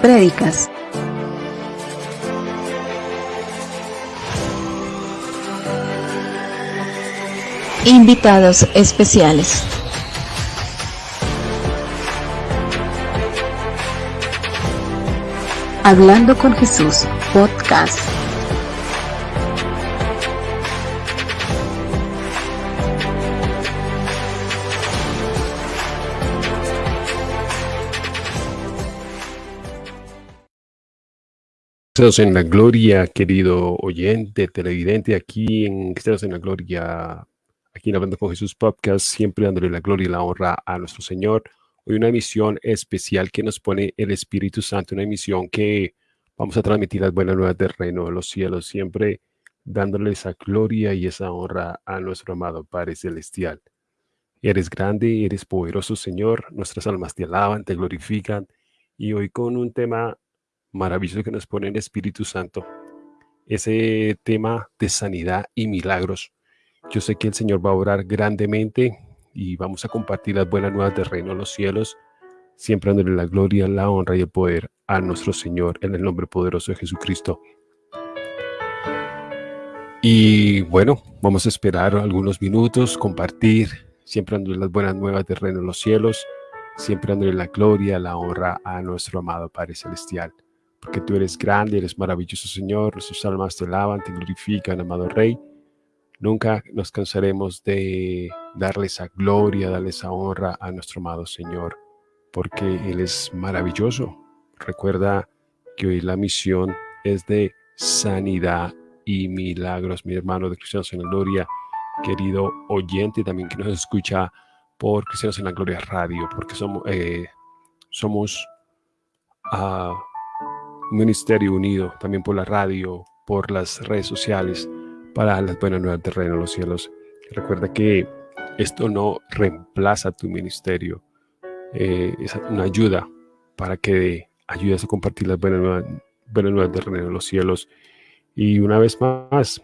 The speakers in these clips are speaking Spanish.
prédicas, invitados especiales. Hablando con Jesús, podcast. En la Gloria, querido oyente, televidente, aquí en Cristianos en la Gloria, aquí en Hablando con Jesús Podcast, siempre dándole la gloria y la honra a nuestro Señor. Hoy una emisión especial que nos pone el Espíritu Santo, una emisión que vamos a transmitir las buenas nuevas del reino de los cielos, siempre dándole esa gloria y esa honra a nuestro amado Padre Celestial. Eres grande, eres poderoso, Señor. Nuestras almas te alaban, te glorifican. Y hoy con un tema maravilloso que nos pone el Espíritu Santo, ese tema de sanidad y milagros. Yo sé que el Señor va a orar grandemente y vamos a compartir las buenas nuevas del reino de los cielos, siempre dándole la gloria, la honra y el poder a nuestro Señor en el nombre poderoso de Jesucristo. Y bueno, vamos a esperar algunos minutos, compartir, siempre dándole las buenas nuevas del reino de los cielos, siempre dándole la gloria, la honra a nuestro amado Padre Celestial porque tú eres grande, eres maravilloso, Señor. Nuestras almas te alaban, te glorifican, amado Rey. Nunca nos cansaremos de darle esa gloria, darle esa honra a nuestro amado Señor, porque Él es maravilloso. Recuerda que hoy la misión es de sanidad y milagros, mi hermano de Cristianos en la Gloria, querido oyente, también que nos escucha por Cristianos en la Gloria Radio, porque somos, eh, somos uh, ministerio unido también por la radio, por las redes sociales, para las buenas nuevas del reino de los cielos. Recuerda que esto no reemplaza tu ministerio, eh, es una ayuda para que ayudes a compartir las buenas nuevas, buenas nuevas del reino de los cielos. Y una vez más,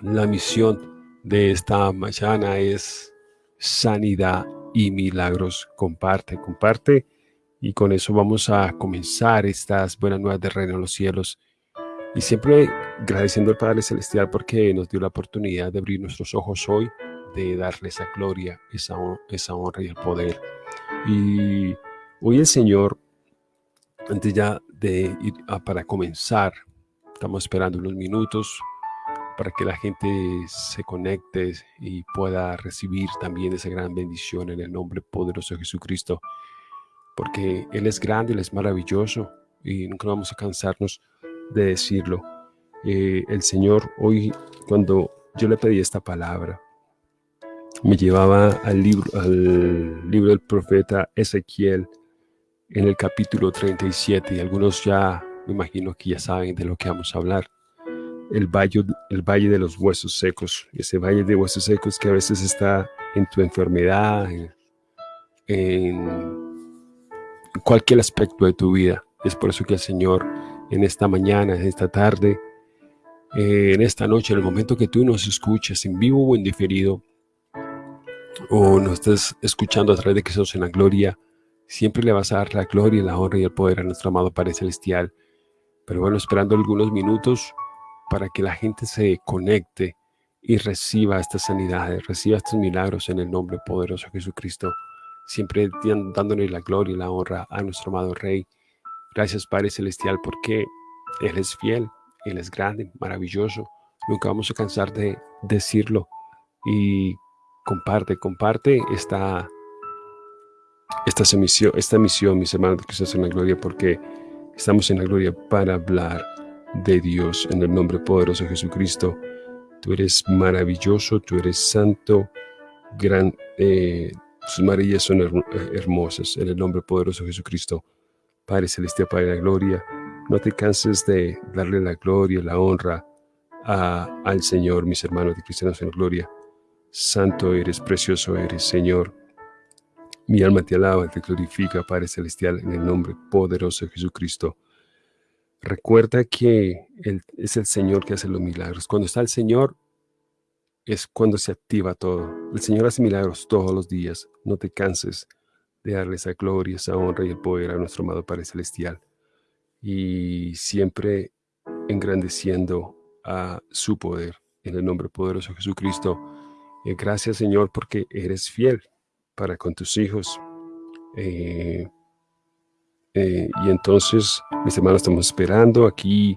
la misión de esta mañana es sanidad y milagros. Comparte, comparte y con eso vamos a comenzar estas buenas nuevas del reino de los cielos. Y siempre agradeciendo al Padre Celestial porque nos dio la oportunidad de abrir nuestros ojos hoy, de darle esa gloria, esa, esa honra y el poder. Y hoy el Señor, antes ya de ir para comenzar, estamos esperando unos minutos para que la gente se conecte y pueda recibir también esa gran bendición en el nombre poderoso de Jesucristo porque Él es grande, Él es maravilloso y nunca vamos a cansarnos de decirlo. Eh, el Señor hoy, cuando yo le pedí esta palabra, me llevaba al libro, al libro del profeta Ezequiel en el capítulo 37 y algunos ya me imagino que ya saben de lo que vamos a hablar. El valle, el valle de los huesos secos, ese valle de huesos secos que a veces está en tu enfermedad, en cualquier aspecto de tu vida. Es por eso que el Señor en esta mañana, en esta tarde, eh, en esta noche, en el momento que tú nos escuches en vivo o en diferido, o nos estés escuchando a través de Jesús en la gloria, siempre le vas a dar la gloria, la honra y el poder a nuestro amado Padre Celestial. Pero bueno, esperando algunos minutos para que la gente se conecte y reciba estas sanidades, reciba estos milagros en el nombre poderoso de Jesucristo siempre dándole la gloria y la honra a nuestro amado Rey. Gracias Padre Celestial porque Él es fiel, Él es grande, maravilloso. Nunca vamos a cansar de decirlo. Y comparte, comparte esta, esta, esta misión, mis hermanos que están en la gloria, porque estamos en la gloria para hablar de Dios en el nombre poderoso de Jesucristo. Tú eres maravilloso, tú eres santo, gran, eh, sus maravillas son eh, hermosas. En el nombre poderoso de Jesucristo, Padre Celestial, Padre de la Gloria, no te canses de darle la gloria, la honra al Señor, mis hermanos de cristianos en gloria. Santo eres, precioso eres, Señor. Mi alma te alaba, te glorifica, Padre Celestial, en el nombre poderoso de Jesucristo. Recuerda que es el Señor que hace los milagros. Cuando está el Señor, es cuando se activa todo. El Señor hace milagros todos los días. No te canses de darle esa gloria, esa honra y el poder a nuestro amado Padre Celestial. y siempre engrandeciendo a su poder en el nombre poderoso de Jesucristo. Eh, gracias Señor porque eres fiel para con tus hijos. Eh, eh, y entonces, mis hermanos, estamos esperando aquí,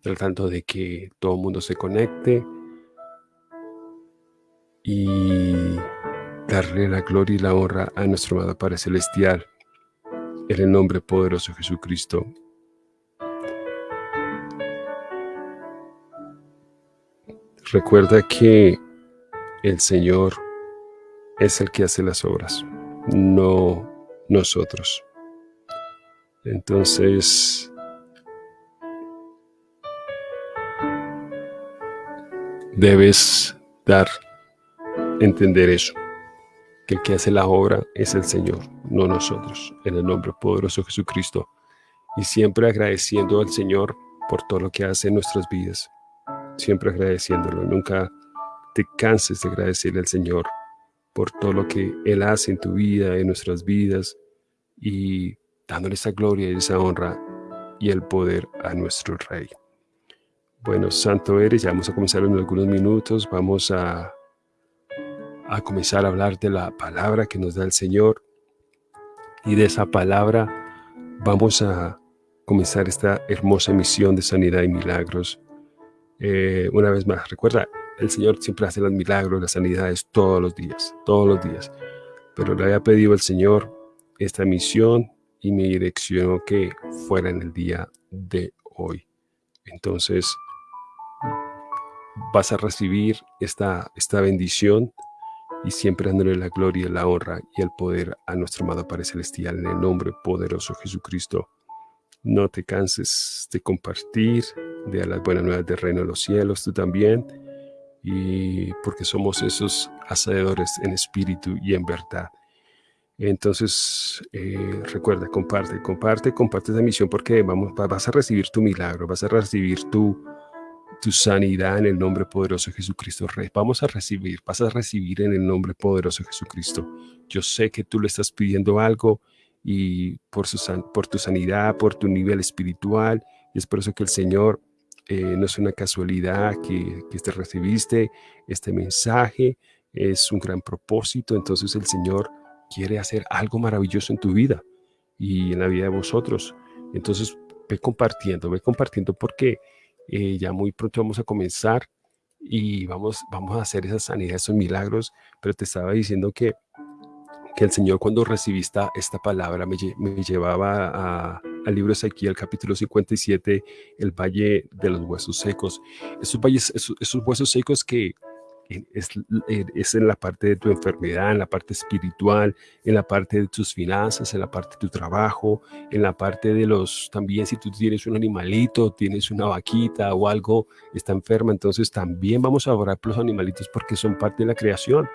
tratando de que todo el mundo se conecte y darle la gloria y la honra a nuestro amado Padre Celestial en el nombre poderoso de Jesucristo. Recuerda que el Señor es el que hace las obras, no nosotros. Entonces, debes dar, entender eso, que el que hace la obra es el Señor, no nosotros, en el nombre poderoso de Jesucristo. Y siempre agradeciendo al Señor por todo lo que hace en nuestras vidas, siempre agradeciéndolo, nunca te canses de agradecerle al Señor por todo lo que Él hace en tu vida, en nuestras vidas, y dándole esa gloria y esa honra y el poder a nuestro Rey. Bueno, Santo eres, ya vamos a comenzar en algunos minutos, vamos a, a comenzar a hablar de la palabra que nos da el Señor y de esa palabra vamos a comenzar esta hermosa misión de sanidad y milagros. Eh, una vez más, recuerda, el Señor siempre hace los milagros, las sanidades todos los días, todos los días. Pero le había pedido al Señor esta misión y me direccionó que fuera en el día de hoy. Entonces, vas a recibir esta, esta bendición y siempre dándole la gloria, la honra y el poder a nuestro amado Padre Celestial en el nombre poderoso de Jesucristo. No te canses de compartir, de las buenas nuevas del reino de los cielos, tú también, y porque somos esos hacedores en espíritu y en verdad. Entonces, eh, recuerda, comparte, comparte, comparte esa misión porque vamos, vas a recibir tu milagro, vas a recibir tu, tu sanidad en el nombre poderoso de Jesucristo. Vamos a recibir, vas a recibir en el nombre poderoso de Jesucristo. Yo sé que tú le estás pidiendo algo y por, su, por tu sanidad, por tu nivel espiritual, y es por eso que el Señor eh, no es una casualidad que, que te recibiste este mensaje, es un gran propósito, entonces el Señor quiere hacer algo maravilloso en tu vida y en la vida de vosotros. Entonces, ve compartiendo, ve compartiendo porque eh, ya muy pronto vamos a comenzar y vamos, vamos a hacer esa sanidad, esos milagros, pero te estaba diciendo que, que el Señor cuando recibiste esta palabra me, llevaba al libro Ezequiel, capítulo 57, el valle de los huesos secos. Esos, valles, esos huesos secos que es, en la parte de tu enfermedad, en la parte espiritual, en la parte de tus finanzas, en la parte de tu trabajo, en la parte de los, también si tú tienes un animalito, tienes una vaquita o algo, está enferma, entonces también vamos a orar por los animalitos porque son parte de la creación.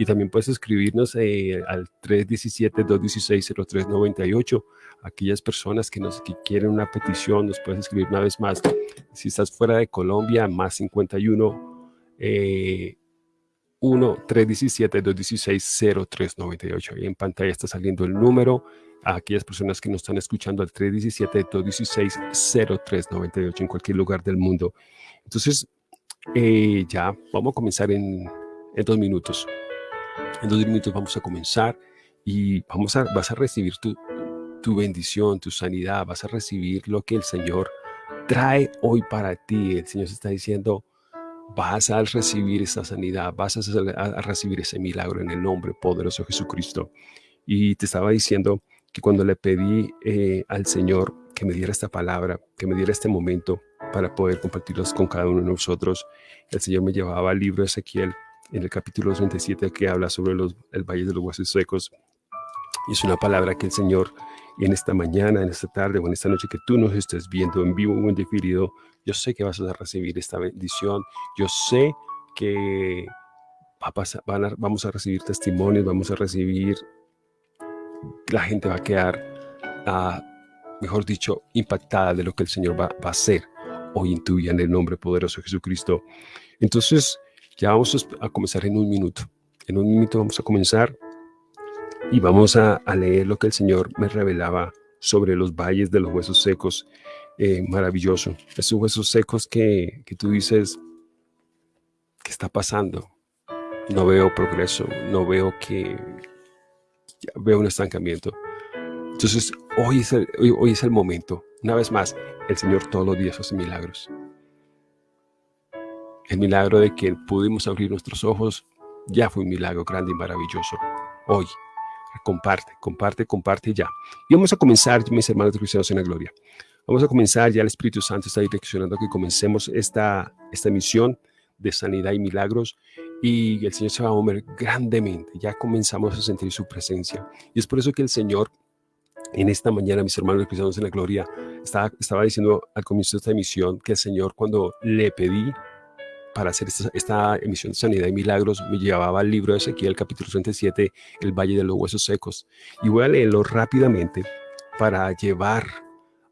Y también puedes escribirnos eh, al 317-216-0398. Aquellas personas que, nos, que quieren una petición, nos puedes escribir una vez más. Si estás fuera de Colombia, más 51 eh, 1-317-216-0398. Ahí en pantalla está saliendo el número. A aquellas personas que nos están escuchando al 317-216-0398 en cualquier lugar del mundo. Entonces, eh, ya vamos a comenzar en, dos minutos. En dos minutos vamos a comenzar y vamos a, vas a recibir tu, tu bendición, tu sanidad, vas a recibir lo que el Señor trae hoy para ti. El Señor se está diciendo, vas a recibir esa sanidad, vas a, recibir ese milagro en el nombre poderoso de Jesucristo. Y te estaba diciendo que cuando le pedí eh, al Señor que me diera esta palabra, que me diera este momento para poder compartirlos con cada uno de nosotros, el Señor me llevaba al libro de Ezequiel en el capítulo 37 que habla sobre los, el valle de los huesos secos. Y es una palabra que el Señor en esta mañana, en esta tarde o en esta noche que tú nos estés viendo en vivo o en diferido, yo sé que vas a recibir esta bendición. Yo sé que vamos a recibir testimonios, vamos a recibir, la gente va a quedar, ah, mejor dicho, impactada de lo que el Señor va, a hacer hoy en tu vida en el nombre poderoso de Jesucristo. Entonces, ya vamos a comenzar en un minuto. En un minuto vamos a comenzar y vamos a, leer lo que el Señor me revelaba sobre los valles de los huesos secos. Eh, maravilloso. Esos huesos secos que, que tú dices, ¿qué está pasando? No veo progreso, no veo que veo un estancamiento. Entonces, hoy es, el, hoy, es el momento. Una vez más, el Señor todos los días hace milagros. El milagro de que pudimos abrir nuestros ojos ya fue un milagro grande y maravilloso. Hoy, comparte, comparte, comparte ya. Y vamos a comenzar, mis hermanos cristianos en la gloria. Vamos a comenzar, ya el Espíritu Santo está direccionando que comencemos esta, esta misión de sanidad y milagros y el Señor se va a mover grandemente. Ya comenzamos a sentir su presencia. Y es por eso que el Señor en esta mañana, mis hermanos cristianos en la gloria, estaba, estaba diciendo al comienzo de esta emisión que el Señor cuando le pedí para hacer esta, emisión de sanidad y milagros, me llevaba al libro de Ezequiel, capítulo 37, el Valle de los Huesos Secos. Y voy a leerlo rápidamente para llevar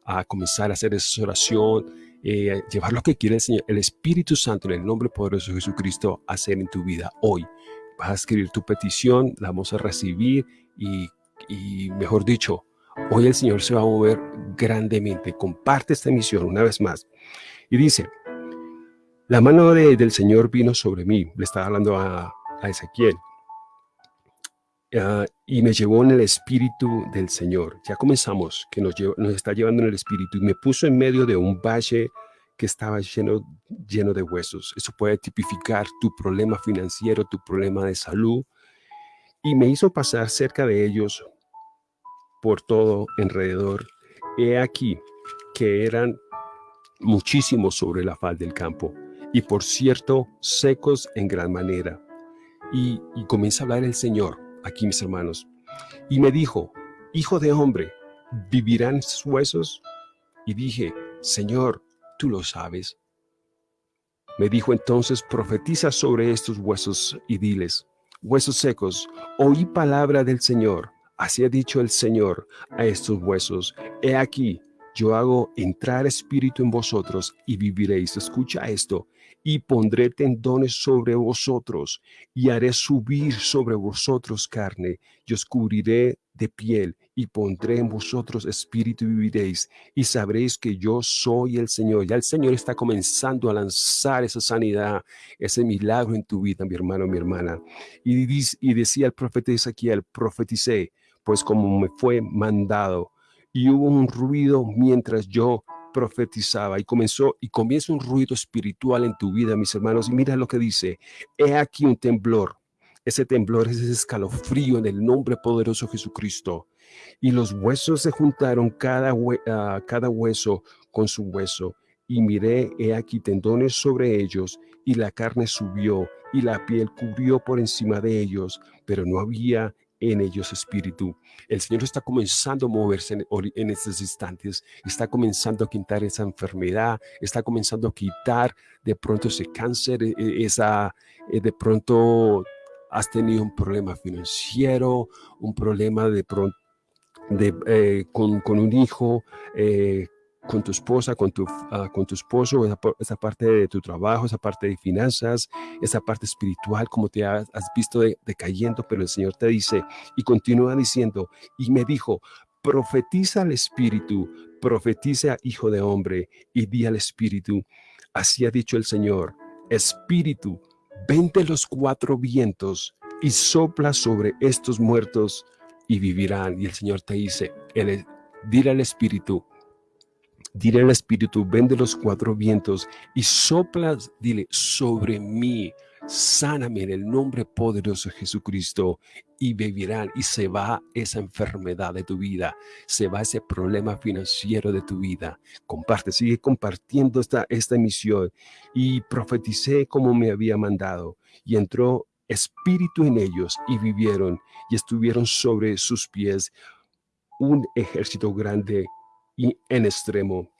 a comenzar a hacer esa oración, eh, llevar lo que quiere el Señor, el Espíritu Santo, en el nombre poderoso de Jesucristo, hacer en tu vida hoy. Vas a escribir tu petición, la vamos a recibir y, y mejor dicho, Hoy el Señor se va a mover grandemente. Comparte esta misión una vez más. Y dice, la mano del Señor vino sobre mí. Le estaba hablando a, Ezequiel. Ah, y me llevó en el espíritu del Señor. Ya comenzamos, que nos, está llevando en el espíritu. Y me puso en medio de un valle que estaba lleno, lleno de huesos. Eso puede tipificar tu problema financiero, tu problema de salud. Y me hizo pasar cerca de ellos por todo alrededor. He aquí que eran muchísimos sobre la faz del campo, y por cierto, secos en gran manera. Y, comienza a hablar el Señor, aquí mis hermanos, y me dijo, Hijo de hombre, ¿vivirán sus huesos? Y dije, Señor, tú lo sabes. Me dijo entonces, profetiza sobre estos huesos y diles, huesos secos, oí palabra del Señor. Así ha dicho el Señor a estos huesos, he aquí, yo hago entrar espíritu en vosotros y viviréis. Escucha esto. Y pondré tendones sobre vosotros y haré subir sobre vosotros carne y os cubriré de piel y pondré en vosotros espíritu y viviréis y sabréis que yo soy el Señor. Ya el Señor está comenzando a lanzar esa sanidad, ese milagro en tu vida, mi hermano, mi hermana. Y, decía el profeta Ezequiel, profeticé, pues como me fue mandado. Y hubo un ruido mientras yo profetizaba y comenzó y comienza un ruido espiritual en tu vida, mis hermanos. Y mira lo que dice, he aquí un temblor. Ese temblor es ese escalofrío en el nombre poderoso de Jesucristo. Y los huesos se juntaron cada, ah, cada hueso con su hueso. Y miré, he aquí tendones sobre ellos, y la carne subió, y la piel cubrió por encima de ellos, pero no había en ellos espíritu. El Señor está comenzando a moverse en, estos instantes, está comenzando a quitar esa enfermedad, está comenzando a quitar de pronto ese cáncer, e, e, esa, eh, de pronto has tenido un problema financiero, un problema de pronto eh, con, con, un hijo, eh, con tu esposa, con tu, uh, con tu esposo, esa, esa, parte de tu trabajo, esa parte de finanzas, esa parte espiritual, como te has, has visto decayendo, de pero el Señor te dice y continúa diciendo, y me dijo, profetiza al Espíritu, profetiza Hijo de Hombre, y di al Espíritu, así ha dicho el Señor, Espíritu, vente los cuatro vientos y sopla sobre estos muertos y vivirán. Y el Señor te dice, el, dile al Espíritu, Diré al Espíritu, vende los cuatro vientos y soplas, dile, sobre mí, sáname en el nombre poderoso de Jesucristo y vivirán y se va esa enfermedad de tu vida, se va ese problema financiero de tu vida. Comparte, sigue compartiendo esta, esta emisión. Y profeticé como me había mandado y entró espíritu en ellos y vivieron y estuvieron sobre sus pies. Un ejército grande y en extremo.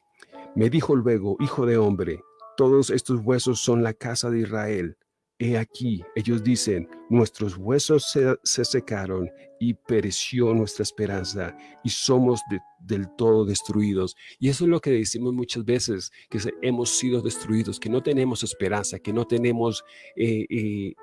Me dijo luego, hijo de hombre, todos estos huesos son la casa de Israel. He aquí, ellos dicen, nuestros huesos se, secaron y pereció nuestra esperanza y somos del todo destruidos. Y eso es lo que decimos muchas veces, que hemos sido destruidos, que no tenemos esperanza, que no tenemos eh, eh,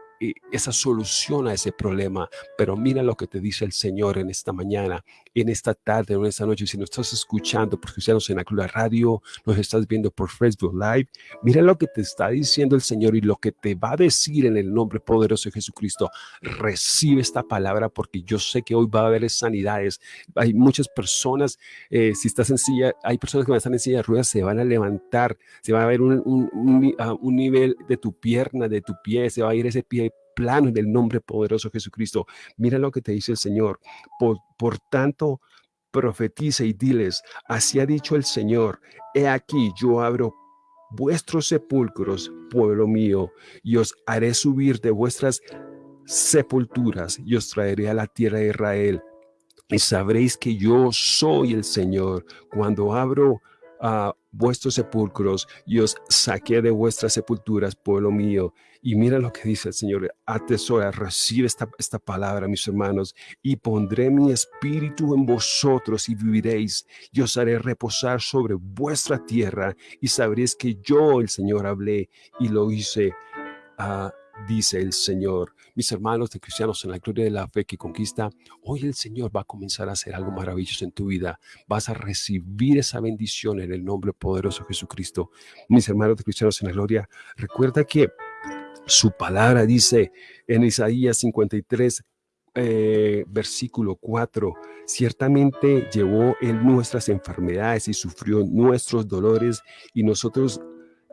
esa solución a ese problema. Pero mira lo que te dice el Señor en esta mañana, en esta tarde, en esta noche. Si nos estás escuchando por Cristianos en la Radio, nos estás viendo por Facebook Live, mira lo que te está diciendo el Señor y lo que te va a decir en el nombre poderoso de Jesucristo. Recibe esta palabra porque yo sé que hoy va a haber sanidades. Hay muchas personas, eh, si estás en silla, hay personas que van a estar en silla de ruedas, se van a levantar, se va a ver un, un, ah, nivel de tu pierna, de tu pie, se va a ir ese pie plano en el nombre poderoso de Jesucristo. Mira lo que te dice el Señor. Por, tanto, profetiza y diles, así ha dicho el Señor, he aquí yo abro vuestros sepulcros, pueblo mío, y os haré subir de vuestras sepulturas y os traeré a la tierra de Israel. Y sabréis que yo soy el Señor cuando abro a vuestros sepulcros y os saqué de vuestras sepulturas, pueblo mío. Y mira lo que dice el Señor, atesora, recibe esta, esta palabra, mis hermanos, y pondré mi espíritu en vosotros y viviréis, y os haré reposar sobre vuestra tierra, y sabréis que yo, el Señor, hablé y lo hice. a dice el Señor. Mis hermanos de cristianos en la gloria de la fe que conquista, hoy el Señor va a comenzar a hacer algo maravilloso en tu vida. Vas a recibir esa bendición en el nombre poderoso de Jesucristo. Mis hermanos de cristianos en la gloria, recuerda que su palabra dice en Isaías 53, eh, versículo 4, ciertamente llevó en nuestras enfermedades y sufrió nuestros dolores y nosotros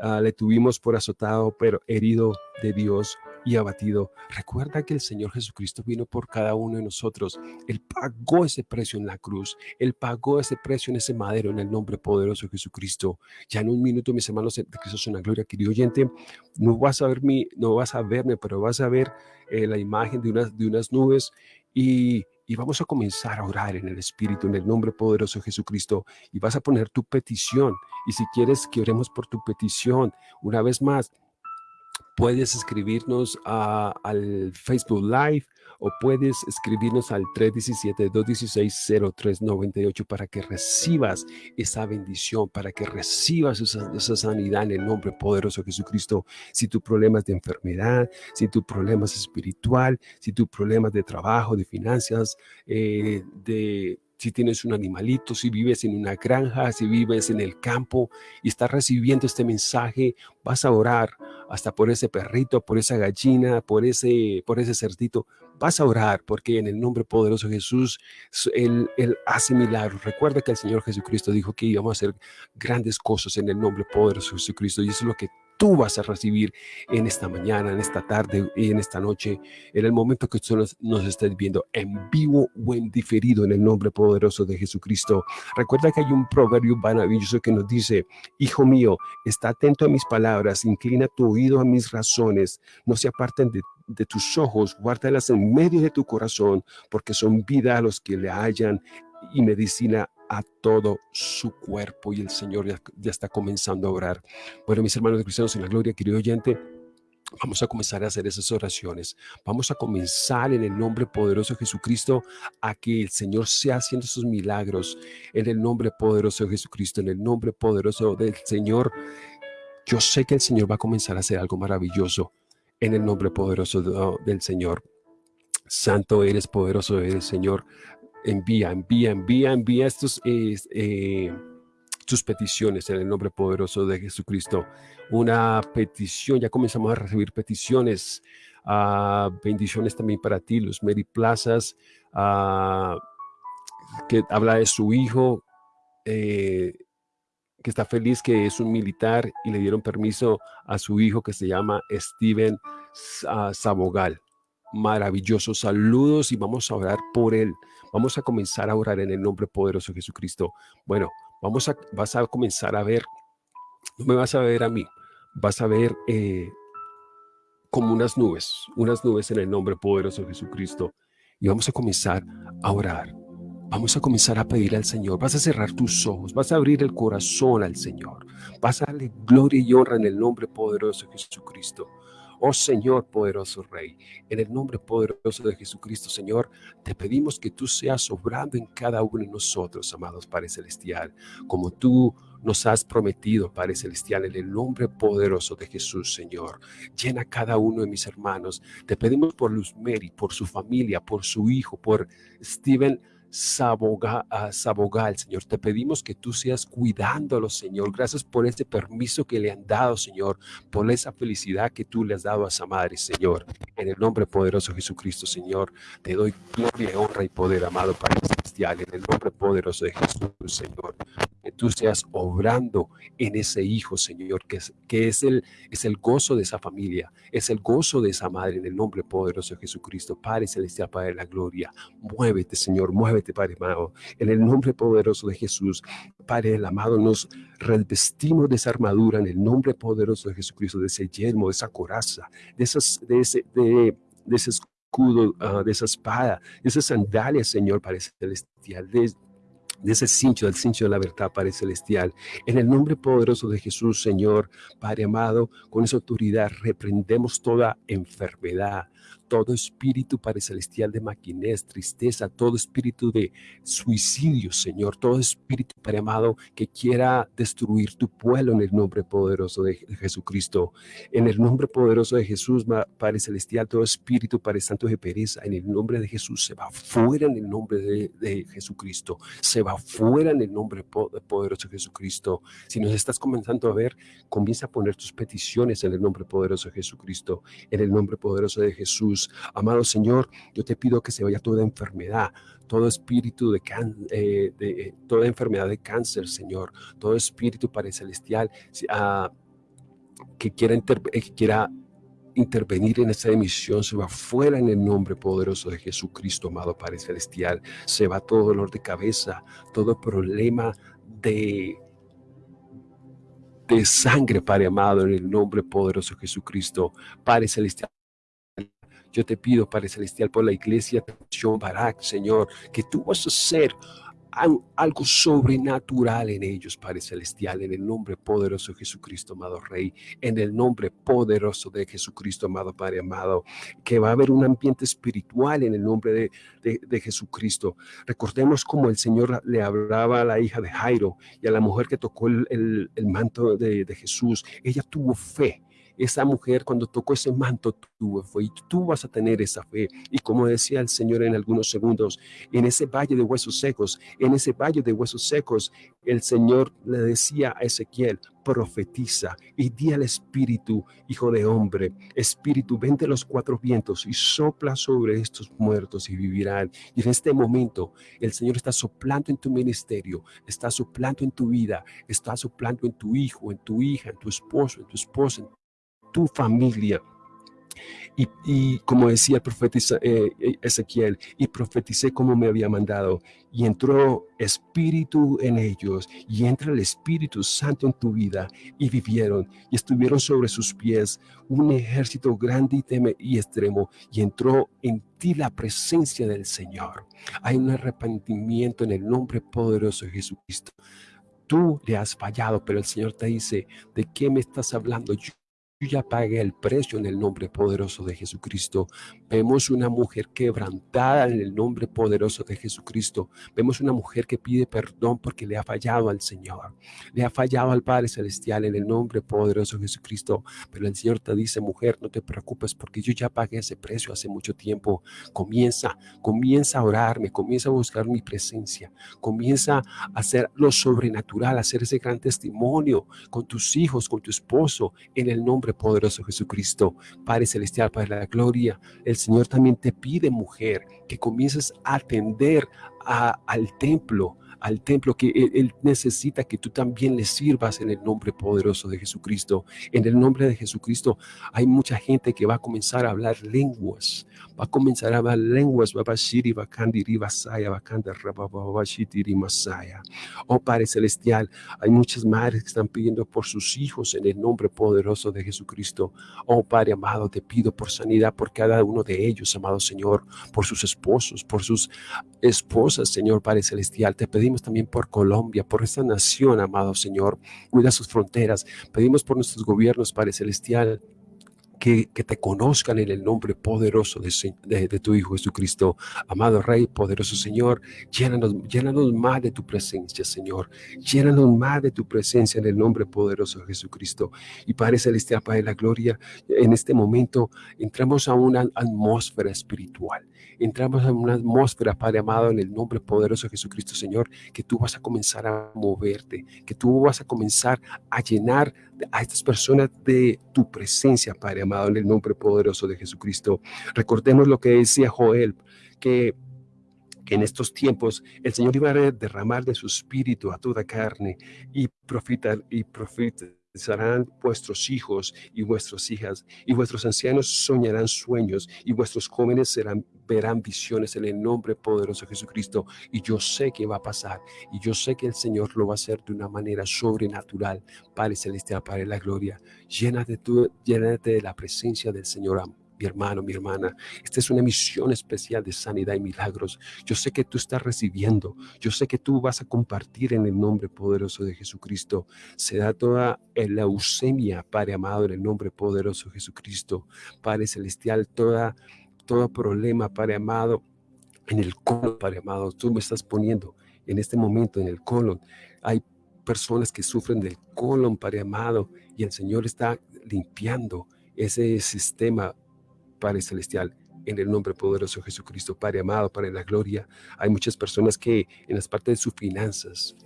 Ah, le tuvimos por azotado, pero herido de Dios y abatido. Recuerda que el Señor Jesucristo vino por cada uno de nosotros. Él pagó ese precio en la cruz. Él pagó ese precio en ese madero en el nombre poderoso de Jesucristo. Ya en un minuto, mis hermanos de Cristo son la gloria, querido oyente, no vas a ver mi, no vas a verme, pero vas a ver eh, la imagen de unas, de unas nubes y y vamos a comenzar a orar en el Espíritu, en el nombre poderoso de Jesucristo. Y vas a poner tu petición. Y si quieres que oremos por tu petición, una vez más, puedes escribirnos al Facebook Live o puedes escribirnos al 317-216-0398 para que recibas esa bendición, para que recibas esa, sanidad en el nombre poderoso de Jesucristo. Si tu problema es de enfermedad, si tu problema es espiritual, si tu problema es de trabajo, de finanzas, eh, de si tienes un animalito, si vives en una granja, si vives en el campo y estás recibiendo este mensaje, vas a orar hasta por ese perrito, por esa gallina, por ese, por ese cerdito. Vas a orar porque en el nombre poderoso de Jesús, él, él hace milagros. Recuerda que el Señor Jesucristo dijo que íbamos a hacer grandes cosas en el nombre poderoso de Jesucristo y eso es lo que tú vas a recibir en esta mañana, en esta tarde y en esta noche, en el momento que tú nos, nos estés viendo en vivo o en diferido en el nombre poderoso de Jesucristo. Recuerda que hay un proverbio maravilloso que nos dice, hijo mío, está atento a mis palabras, inclina tu oído a mis razones, no se aparten de tus ojos, guárdalas en medio de tu corazón, porque son vida a los que le hallan y medicina a todo su cuerpo y el Señor ya, está comenzando a orar. Bueno, mis hermanos cristianos en la gloria, querido oyente, Vamos a comenzar a hacer esas oraciones. Vamos a comenzar en el nombre poderoso de Jesucristo a que el Señor sea haciendo sus milagros. En el nombre poderoso de Jesucristo, en el nombre poderoso del Señor. Yo sé que el Señor va a comenzar a hacer algo maravilloso en el nombre poderoso del Señor. Santo eres, poderoso eres, Señor envía, envía, envía, envía estos, eh, tus peticiones en el nombre poderoso de Jesucristo. Una petición, ya comenzamos a recibir peticiones, bendiciones también para ti, Luz Mary Plazas, que habla de su hijo, eh, que está feliz que es un militar y le dieron permiso a su hijo que se llama Steven Sabogal. Maravillosos saludos y vamos a orar por él. Vamos a comenzar a orar en el nombre poderoso de Jesucristo. Bueno, vamos a, vas a comenzar a ver, no me vas a ver a mí, vas a ver eh, como unas nubes, unas nubes en el nombre poderoso de Jesucristo. Y vamos a comenzar a orar. Vamos a comenzar a pedir al Señor. Vas a cerrar tus ojos, vas a abrir el corazón al Señor. Vas a darle gloria y honra en el nombre poderoso de Jesucristo. Oh Señor, poderoso Rey, en el nombre poderoso de Jesucristo, Señor, te pedimos que tú seas obrando en cada uno de nosotros, amados Padre Celestial, como tú nos has prometido, Padre Celestial, en el nombre poderoso de Jesús, Señor. Llena cada uno de mis hermanos. Te pedimos por Luz Mary, por su familia, por su hijo, por Steven Sabogal, Señor. Te pedimos que tú seas cuidándolo, Señor. Gracias por este permiso que le han dado, Señor, por esa felicidad que tú le has dado a esa madre, Señor. En el nombre poderoso de Jesucristo, Señor, te doy gloria, honra y poder, amado Padre En el nombre poderoso de Jesús, Señor que tú seas obrando en ese hijo, Señor, que es, que es, el, es el gozo de esa familia, es el gozo de esa madre en el nombre poderoso de Jesucristo. Padre Celestial, Padre de la Gloria, muévete, Señor, muévete, Padre amado, en el nombre poderoso de Jesús. Padre el amado, nos revestimos de esa armadura en el nombre poderoso de Jesucristo, de ese yelmo, de esa coraza, de, esas, de, de ese escudo, uh, de esa espada, de esas sandalias, Señor, Padre Celestial, de de ese cincho, del cincho de la verdad, Padre Celestial. En el nombre poderoso de Jesús, Señor, Padre amado, con esa autoridad reprendemos toda enfermedad, todo espíritu, Padre Celestial, de maquinez, tristeza, todo espíritu de suicidio, Señor, todo espíritu, Padre amado, que quiera destruir tu pueblo en el nombre poderoso de Jesucristo. En el nombre poderoso de Jesús, Padre Celestial, todo espíritu, Padre Santo de pereza, en el nombre de Jesús, se va fuera en el nombre de, de Jesucristo. Se va fuera en el nombre poderoso de Jesucristo. Si nos estás comenzando a ver, comienza a poner tus peticiones en el nombre poderoso de Jesucristo, en el nombre poderoso de Jesús. Amado Señor, yo te pido que se vaya toda enfermedad, todo espíritu de, eh, de toda enfermedad de cáncer, Señor, todo espíritu Padre Celestial que quiera, eh, que quiera intervenir en esta emisión, se va fuera en el nombre poderoso de Jesucristo, amado Padre Celestial. Se va todo dolor de cabeza, todo problema de, de sangre, Padre amado, en el nombre poderoso de Jesucristo. Padre Celestial, yo te pido, Padre Celestial, por la iglesia Barak, Señor, que tú vas a hacer algo sobrenatural en ellos, Padre Celestial, en el nombre poderoso de Jesucristo, amado Rey, en el nombre poderoso de Jesucristo, amado Padre amado, que va a haber un ambiente espiritual en el nombre de, de, Jesucristo. Recordemos cómo el Señor le hablaba a la hija de Jairo y a la mujer que tocó el, el, el manto de, de Jesús. Ella tuvo fe esa mujer cuando tocó ese manto tuvo fe y tú vas a tener esa fe. Y como decía el Señor en algunos segundos, en ese valle de huesos secos, en ese valle de huesos secos, el Señor le decía a Ezequiel, profetiza y di al Espíritu, hijo de hombre, Espíritu, vente los cuatro vientos y sopla sobre estos muertos y vivirán. Y en este momento el Señor está soplando en tu ministerio, está soplando en tu vida, está soplando en tu hijo, en tu hija, en tu esposo, en tu esposa, tu familia. Y, como decía el profeta eh, Ezequiel, y profeticé como me había mandado, y entró espíritu en ellos, y entra el Espíritu Santo en tu vida, y vivieron, y estuvieron sobre sus pies un ejército grande y, teme y extremo, y entró en ti la presencia del Señor. Hay un arrepentimiento en el nombre poderoso de Jesucristo. Tú le has fallado, pero el Señor te dice, ¿de qué me estás hablando? Yo ya pagué el precio en el nombre poderoso de Jesucristo. Vemos una mujer quebrantada en el nombre poderoso de Jesucristo. Vemos una mujer que pide perdón porque le ha fallado al Señor. Le ha fallado al Padre Celestial en el nombre poderoso de Jesucristo. Pero el Señor te dice, mujer, no te preocupes porque yo ya pagué ese precio hace mucho tiempo. Comienza, comienza a orarme, comienza a buscar mi presencia. Comienza a hacer lo sobrenatural, a hacer ese gran testimonio con tus hijos, con tu esposo, en el nombre poderoso Jesucristo, Padre Celestial, Padre de la Gloria, el Señor también te pide, mujer, que comiences a atender al templo, al templo que él, necesita que tú también le sirvas en el nombre poderoso de Jesucristo. En el nombre de Jesucristo hay mucha gente que va a comenzar a hablar lenguas, va a comenzar a hablar lenguas, Oh Padre Celestial, hay muchas madres que están pidiendo por sus hijos en el nombre poderoso de Jesucristo. Oh Padre amado, te pido por sanidad por cada uno de ellos, amado Señor, por sus esposos, por sus esposas, Señor Padre Celestial. Te pedimos también por Colombia, por esta nación, amado Señor. Cuida sus fronteras. Pedimos por nuestros gobiernos, Padre Celestial que, te conozcan en el nombre poderoso de, de, tu Hijo Jesucristo. Amado Rey, poderoso Señor, llénanos, llénanos más de tu presencia, Señor. Llénanos más de tu presencia en el nombre poderoso de Jesucristo. Y Padre Celestial, Padre de la Gloria, en este momento entramos a una atmósfera espiritual entramos en una atmósfera, Padre amado, en el nombre poderoso de Jesucristo, Señor, que tú vas a comenzar a moverte, que tú vas a comenzar a llenar a estas personas de tu presencia, Padre amado, en el nombre poderoso de Jesucristo. Recordemos lo que decía Joel, que en estos tiempos el Señor iba a derramar de su espíritu a toda carne y profeta y profeta serán vuestros hijos y vuestras hijas, y vuestros ancianos soñarán sueños, y vuestros jóvenes verán visiones en el nombre poderoso de Jesucristo. Y yo sé que va a pasar, y yo sé que el Señor lo va a hacer de una manera sobrenatural. Padre Celestial, Padre de la Gloria, llénate, tú, llénate de la presencia del Señor mi hermano, mi hermana. Esta es una misión especial de sanidad y milagros. Yo sé que tú estás recibiendo. Yo sé que tú vas a compartir en el nombre poderoso de Jesucristo. Se da toda la leucemia, Padre amado, en el nombre poderoso de Jesucristo. Padre celestial, toda, todo problema, Padre amado, en el colon, Padre amado. Tú me estás poniendo en este momento en el colon. Hay personas que sufren del colon, Padre amado, y el Señor está limpiando ese sistema Padre Celestial, en el nombre poderoso de Jesucristo, Padre amado, Padre de la gloria. Hay muchas personas que en las partes de sus finanzas,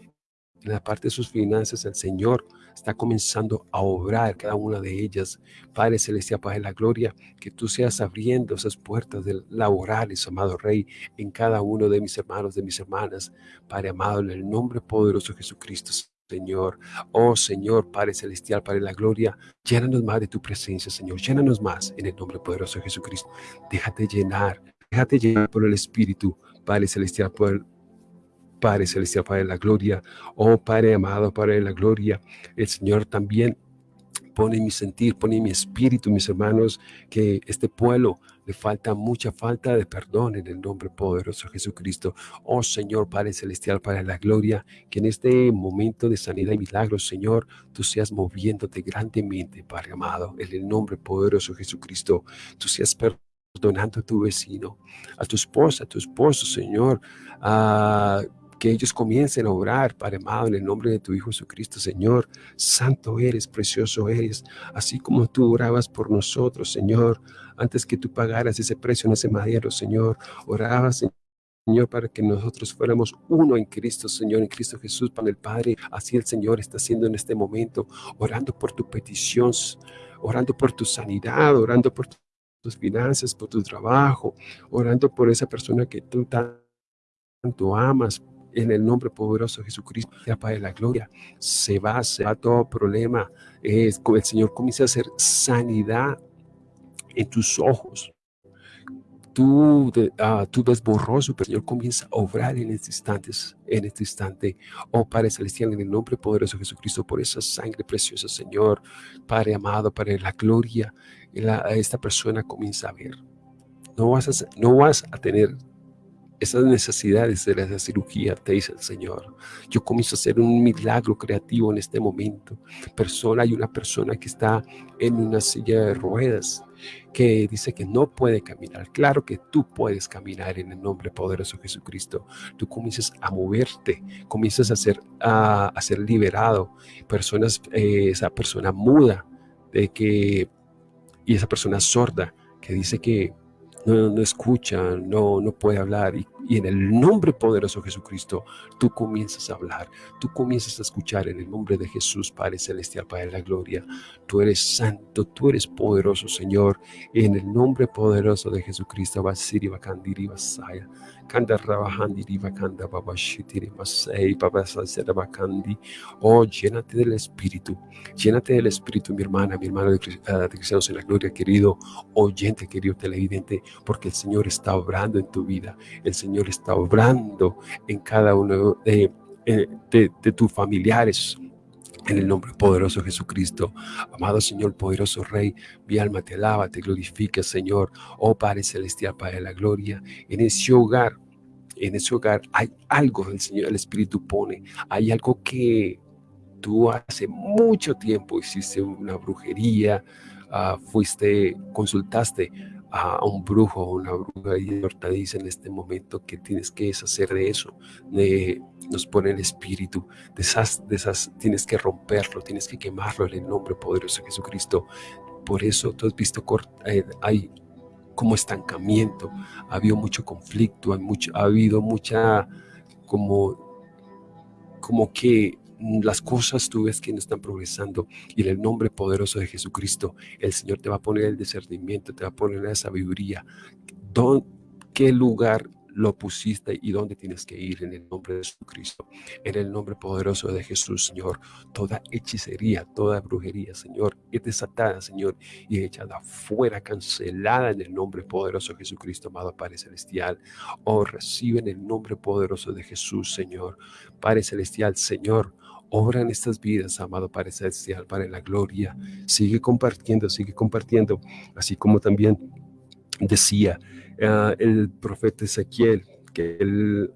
en la parte de sus finanzas, el Señor está comenzando a obrar cada una de ellas. Padre Celestial, Padre de la gloria, que tú seas abriendo esas puertas laborales, amado Rey, en cada uno de mis hermanos, de mis hermanas. Padre amado, en el nombre poderoso de Jesucristo, Señor. Oh Señor, Padre Celestial, Padre de la Gloria, llénanos más de tu presencia, Señor. Llénanos más en el nombre poderoso de Jesucristo. Déjate llenar, déjate llenar por el Espíritu, Padre Celestial, por Padre Celestial, Padre de la Gloria. Oh Padre amado, Padre de la Gloria, el Señor también pone mi sentir, pone mi espíritu, mis hermanos, que este pueblo le falta mucha falta de perdón en el nombre poderoso de Jesucristo. Oh Señor, Padre Celestial, de la Gloria, que en este momento de sanidad y milagros, Señor, tú seas moviéndote grandemente, Padre amado, en el nombre poderoso de Jesucristo. Tú seas perdonando a tu vecino, a tu esposa, a tu esposo, Señor, a que ellos comiencen a orar, Padre amado, en el nombre de tu Hijo Jesucristo, Señor. Santo eres, precioso eres, así como tú orabas por nosotros, Señor, antes que tú pagaras ese precio en ese madero, Señor. Orabas, Señor, para que nosotros fuéramos uno en Cristo, Señor, en Cristo Jesús, para el Padre. Así el Señor está haciendo en este momento, orando por tu petición, orando por tu sanidad, orando por tus finanzas, por tu trabajo, orando por esa persona que tú tanto amas, en el nombre poderoso de Jesucristo, ya Padre de la gloria, se va, se va todo problema. Es, el Señor comienza a hacer sanidad en tus ojos. Tú, uh, tú ves borroso, pero el Señor comienza a obrar en este instante, en este instante. Oh Padre Celestial, en el nombre poderoso de Jesucristo, por esa sangre preciosa, Señor, Padre amado, Padre de la gloria, esta persona comienza a ver. No vas a, no vas a tener esas necesidades de la cirugía, te dice el Señor. Yo comienzo a hacer un milagro creativo en este momento. Persona, hay una persona que está en una silla de ruedas que dice que no puede caminar. Claro que tú puedes caminar en el nombre poderoso de Jesucristo. Tú comienzas a moverte, comienzas a ser, a, ser liberado. Personas, eh, esa persona muda de que, y esa persona sorda que dice que no, escucha, no, no puede hablar. Y, y, en el nombre poderoso de Jesucristo, tú comienzas a hablar, tú comienzas a escuchar en el nombre de Jesús, Padre Celestial, Padre de la Gloria. Tú eres santo, tú eres poderoso, Señor. En el nombre poderoso de Jesucristo, Basiri Bakandiri Basaya. Oh, llénate del Espíritu, llénate del Espíritu, mi hermana, mi hermano de, uh, de Cristianos en la Gloria, querido oyente, querido televidente porque el Señor está obrando en tu vida, el Señor está obrando en cada uno de, eh, de, tus familiares, en el nombre poderoso de Jesucristo. Amado Señor, poderoso Rey, mi alma te alaba, te glorifica, Señor. Oh Padre Celestial, Padre de la Gloria, en ese hogar, en ese hogar hay algo el Señor, el Espíritu pone, hay algo que tú hace mucho tiempo hiciste una brujería, ah, fuiste, consultaste a, un brujo o una bruja y te dice en este momento que tienes que deshacer de eso, de, nos pone el espíritu, de esas, tienes que romperlo, tienes que quemarlo en el nombre poderoso de Jesucristo. Por eso tú has visto, eh, hay como estancamiento, ha habido mucho conflicto, hay mucho, ha habido mucha como, como que las cosas tú ves que no están progresando y en el nombre poderoso de Jesucristo el Señor te va a poner el discernimiento, te va a poner la sabiduría. ¿Qué lugar lo pusiste y dónde tienes que ir en el nombre de Jesucristo. En el nombre poderoso de Jesús, Señor, toda hechicería, toda brujería, Señor, es desatada, Señor, y echada fuera, cancelada en el nombre poderoso de Jesucristo, amado Padre Celestial. Oh, recibe en el nombre poderoso de Jesús, Señor. Padre Celestial, Señor, obra en estas vidas, amado Padre Celestial, para la gloria. Sigue compartiendo, sigue compartiendo, así como también decía uh, el profeta Ezequiel, que, él,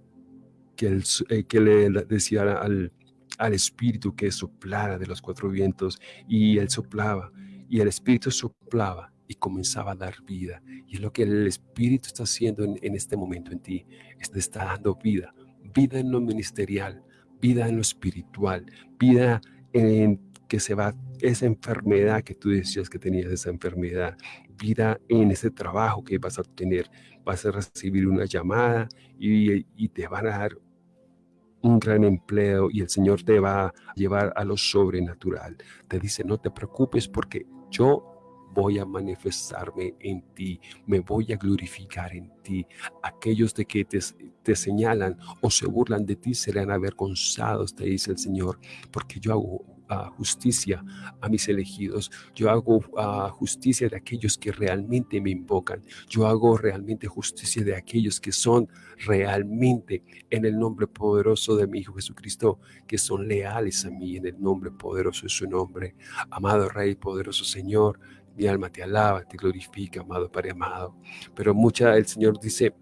que, eh, le decía al, al espíritu que soplara de los cuatro vientos y él soplaba y el espíritu soplaba y comenzaba a dar vida. Y es lo que el espíritu está haciendo en, en este momento en ti. Te está dando vida, vida en lo ministerial, vida en lo espiritual, vida en que se va esa enfermedad que tú decías que tenías, esa enfermedad, vida en ese trabajo que vas a obtener. Vas a recibir una llamada y, y te van a dar un gran empleo y el Señor te va a llevar a lo sobrenatural. Te dice, no te preocupes porque yo voy a manifestarme en ti, me voy a glorificar en ti. Aquellos de que te, te señalan o se burlan de ti serán avergonzados, te dice el Señor, porque yo hago justicia a mis elegidos, yo hago justicia de aquellos que realmente me invocan, yo hago realmente justicia de aquellos que son realmente en el nombre poderoso de mi Hijo Jesucristo, que son leales a mí en el nombre poderoso de su nombre. Amado Rey, poderoso Señor, mi alma te alaba, te glorifica, amado Padre amado. Pero mucha el Señor dice,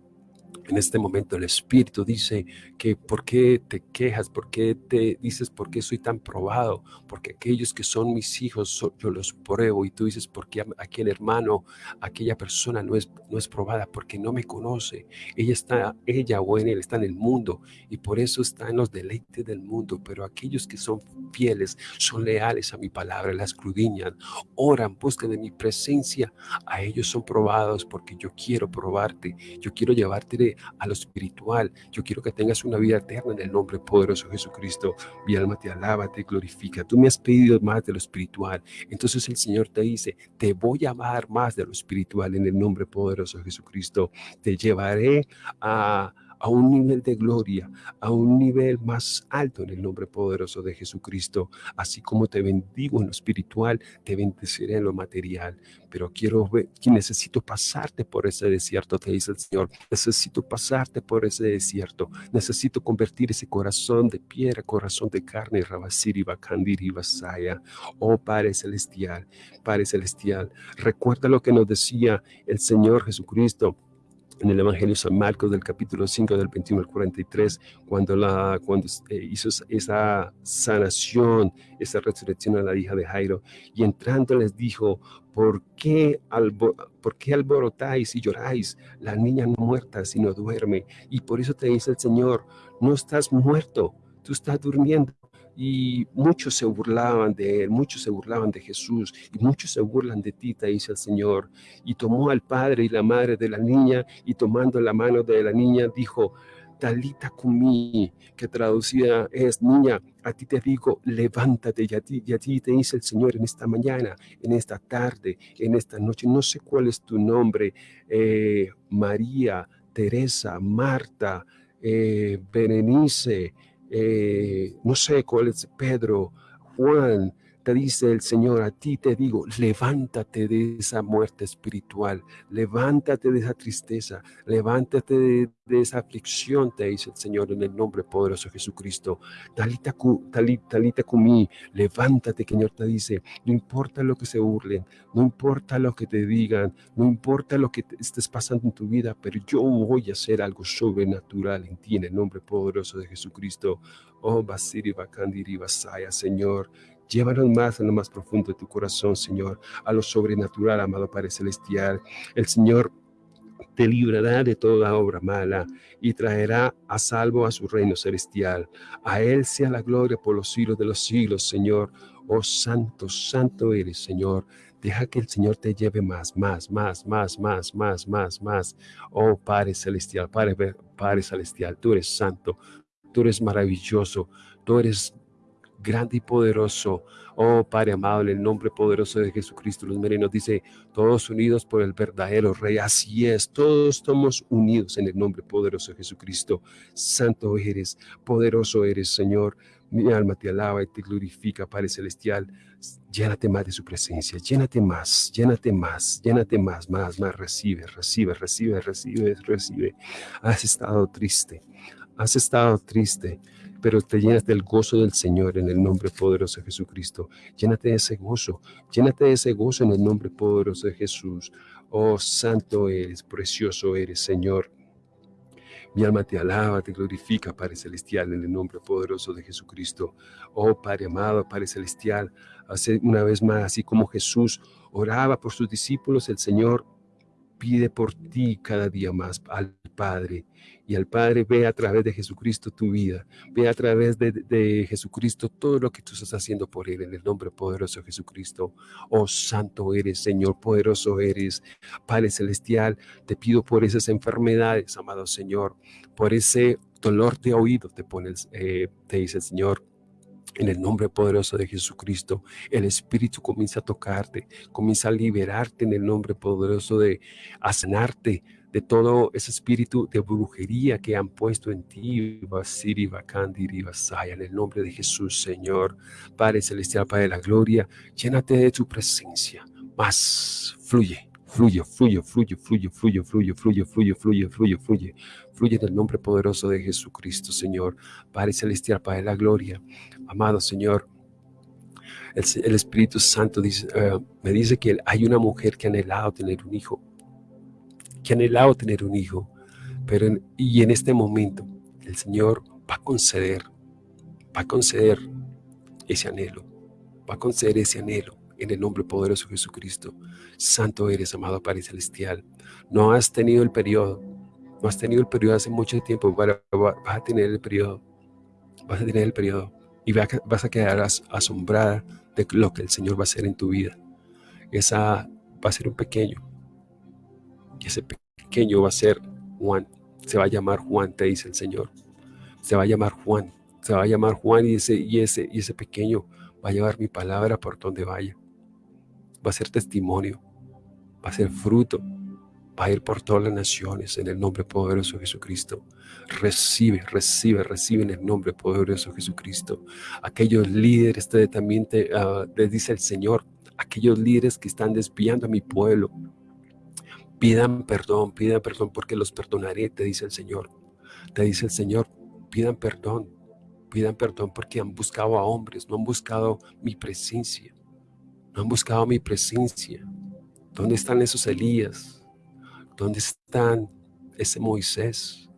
en este momento el Espíritu dice que por qué te quejas, por qué te dices por qué soy tan probado, porque aquellos que son mis hijos yo los pruebo y tú dices por qué aquel hermano, aquella persona no es, no es probada porque no me conoce. Ella está, ella o en él está en el mundo y por eso está en los deleites del mundo, pero aquellos que son fieles, son leales a mi palabra, la escudriñan, oran, buscan de mi presencia, a ellos son probados porque yo quiero probarte, yo quiero llevarte de a lo espiritual. Yo quiero que tengas una vida eterna en el nombre poderoso de Jesucristo. Mi alma te alaba, te glorifica. Tú me has pedido más de lo espiritual. Entonces el Señor te dice, te voy a amar más de lo espiritual en el nombre poderoso de Jesucristo. Te llevaré a a un nivel de gloria, a un nivel más alto en el nombre poderoso de Jesucristo. Así como te bendigo en lo espiritual, te bendeciré en lo material. Pero quiero ver, que necesito pasarte por ese desierto, te dice el Señor. Necesito pasarte por ese desierto. Necesito convertir ese corazón de piedra, corazón de carne, Rabasiri, Bakandir y Basaya. Oh Padre Celestial, Padre Celestial, recuerda lo que nos decía el Señor Jesucristo en el Evangelio de San Marcos del capítulo 5 del 21 al 43, cuando, la, cuando eh, hizo esa sanación, esa resurrección a la hija de Jairo, y entrando les dijo, ¿por qué, ¿por qué alborotáis y lloráis? La niña no muerta, sino duerme. Y por eso te dice el Señor, no estás muerto, tú estás durmiendo y muchos se burlaban de él, muchos se burlaban de Jesús y muchos se burlan de ti, te dice el Señor. Y tomó al padre y la madre de la niña y tomando la mano de la niña dijo, Talita Kumi, que traducida es, niña, a ti te digo, levántate, y a ti, ti te dice el Señor en esta mañana, en esta tarde, en esta noche, no sé cuál es tu nombre, eh, María, Teresa, Marta, eh, Berenice, eh, no sé cuál es Pedro, Juan, te dice el Señor, a ti te digo, levántate de esa muerte espiritual, levántate de esa tristeza, levántate de, esa aflicción, te dice el Señor en el nombre poderoso de Jesucristo. Talita, talita, talita mí, levántate, Señor te dice, no importa lo que se burlen, no importa lo que te digan, no importa lo que estés pasando en tu vida, pero yo voy a hacer algo sobrenatural en ti en el nombre poderoso de Jesucristo. Oh, Basiri Bakandiri Basaya, Señor, Llévanos más en lo más profundo de tu corazón, Señor, a lo sobrenatural, amado Padre Celestial. El Señor te librará de toda obra mala y traerá a salvo a su reino celestial. A Él sea la gloria por los siglos de los siglos, Señor. Oh santo, santo eres, Señor. Deja que el Señor te lleve más, más, más, más, más, más, más, más. Oh Padre celestial, Padre, Padre celestial, tú eres santo, tú eres maravilloso, tú eres grande y poderoso. Oh Padre amado, en el nombre poderoso de Jesucristo, los merinos dice, todos unidos por el verdadero Rey. Así es, todos estamos unidos en el nombre poderoso de Jesucristo. Santo eres, poderoso eres, Señor. Mi alma te alaba y te glorifica, Padre Celestial. Llénate más de su presencia, llénate más, llénate más, llénate más, más, más. Recibe, recibe, recibe, recibe, recibe. Has estado triste, has estado triste pero te llenas del gozo del Señor en el nombre poderoso de Jesucristo. Llénate de ese gozo, llénate de ese gozo en el nombre poderoso de Jesús. Oh, santo eres, precioso eres, Señor. Mi alma te alaba, te glorifica, Padre Celestial, en el nombre poderoso de Jesucristo. Oh, Padre amado, Padre Celestial, hace una vez más, así como Jesús oraba por sus discípulos, el Señor pide por ti cada día más al Padre. Y al Padre ve a través de Jesucristo tu vida, ve a través de, Jesucristo todo lo que tú estás haciendo por Él en el nombre poderoso de Jesucristo. Oh Santo eres, Señor, poderoso eres, Padre Celestial, te pido por esas enfermedades, amado Señor, por ese dolor de oído, te pones, eh, te dice el Señor, en el nombre poderoso de Jesucristo, el Espíritu comienza a tocarte, comienza a liberarte en el nombre poderoso de a de todo ese espíritu de brujería que han puesto en ti, Basiri, Bakandiri, Basaya, en el nombre de Jesús, Señor, Padre Celestial, Padre de la Gloria, llénate de tu presencia, más fluye, fluye, fluye, fluye, fluye, fluye, fluye, fluye, fluye, fluye, fluye, fluye, fluye en el nombre poderoso de Jesucristo, Señor, Padre Celestial, Padre de la Gloria, amado Señor, el, Espíritu Santo me dice que hay una mujer que ha anhelado tener un hijo, que ha anhelado tener un hijo, pero y en este momento el Señor va a conceder, va a conceder ese anhelo, va a conceder ese anhelo en el nombre poderoso de Jesucristo. Santo eres, amado Padre Celestial. No has tenido el periodo, no has tenido el periodo hace mucho tiempo, vas a tener el periodo, vas a tener el periodo y vas a quedar asombrada de lo que el Señor va a hacer en tu vida. Esa va a ser un pequeño. Y ese pequeño va a ser Juan. Se va a llamar Juan, te dice el Señor. Se va a llamar Juan. Se va a llamar Juan y ese, y ese, y ese pequeño va a llevar mi palabra por donde vaya. Va a ser testimonio. Va a ser fruto va a ir por todas las naciones en el nombre poderoso de Jesucristo. Recibe, recibe, recibe en el nombre poderoso de Jesucristo. Aquellos líderes, te, también te, uh, dice el Señor, aquellos líderes que están desviando a mi pueblo, pidan perdón, pidan perdón porque los perdonaré, te dice el Señor. Te dice el Señor, pidan perdón, pidan perdón porque han buscado a hombres, no han buscado mi presencia, han buscado mi presencia. ¿Dónde están esos Elías? ¿Dónde están ese Moisés?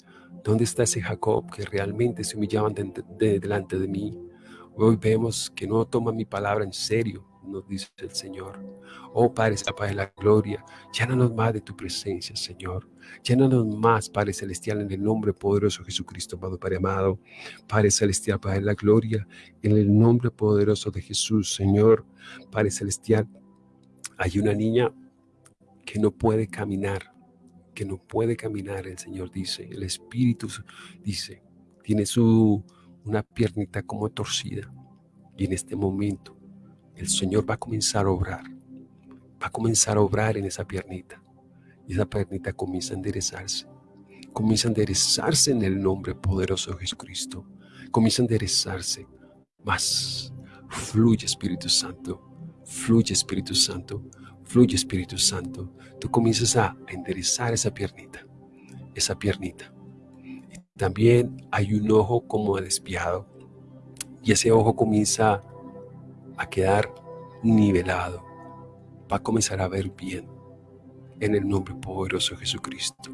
¿Dónde está ese Jacob que realmente se humillaban delante de mí? Hoy vemos que no toma mi palabra en serio, nos dice el Señor. Oh Padre, Padre de la gloria, llénanos más de tu presencia, Señor. Llénanos más, Padre Celestial, en el nombre poderoso de Jesucristo, amado Padre amado. Padre Celestial, Padre de la gloria, en el nombre poderoso de Jesús, Señor. Padre Celestial, hay una niña que no puede caminar que no puede caminar, el Señor dice, el Espíritu dice, tiene su, una piernita como torcida. Y en este momento el Señor va a comenzar a obrar, va a comenzar a obrar en esa piernita. Y esa piernita comienza a enderezarse, comienza a enderezarse en el nombre poderoso de Jesucristo. Comienza a enderezarse más. Fluye Espíritu Santo, fluye Espíritu Santo, Fluye Espíritu Santo. Tú comienzas a enderezar esa piernita, esa piernita. Y también hay un ojo como desviado y ese ojo comienza a quedar nivelado. Va a comenzar a ver bien en el nombre poderoso de Jesucristo.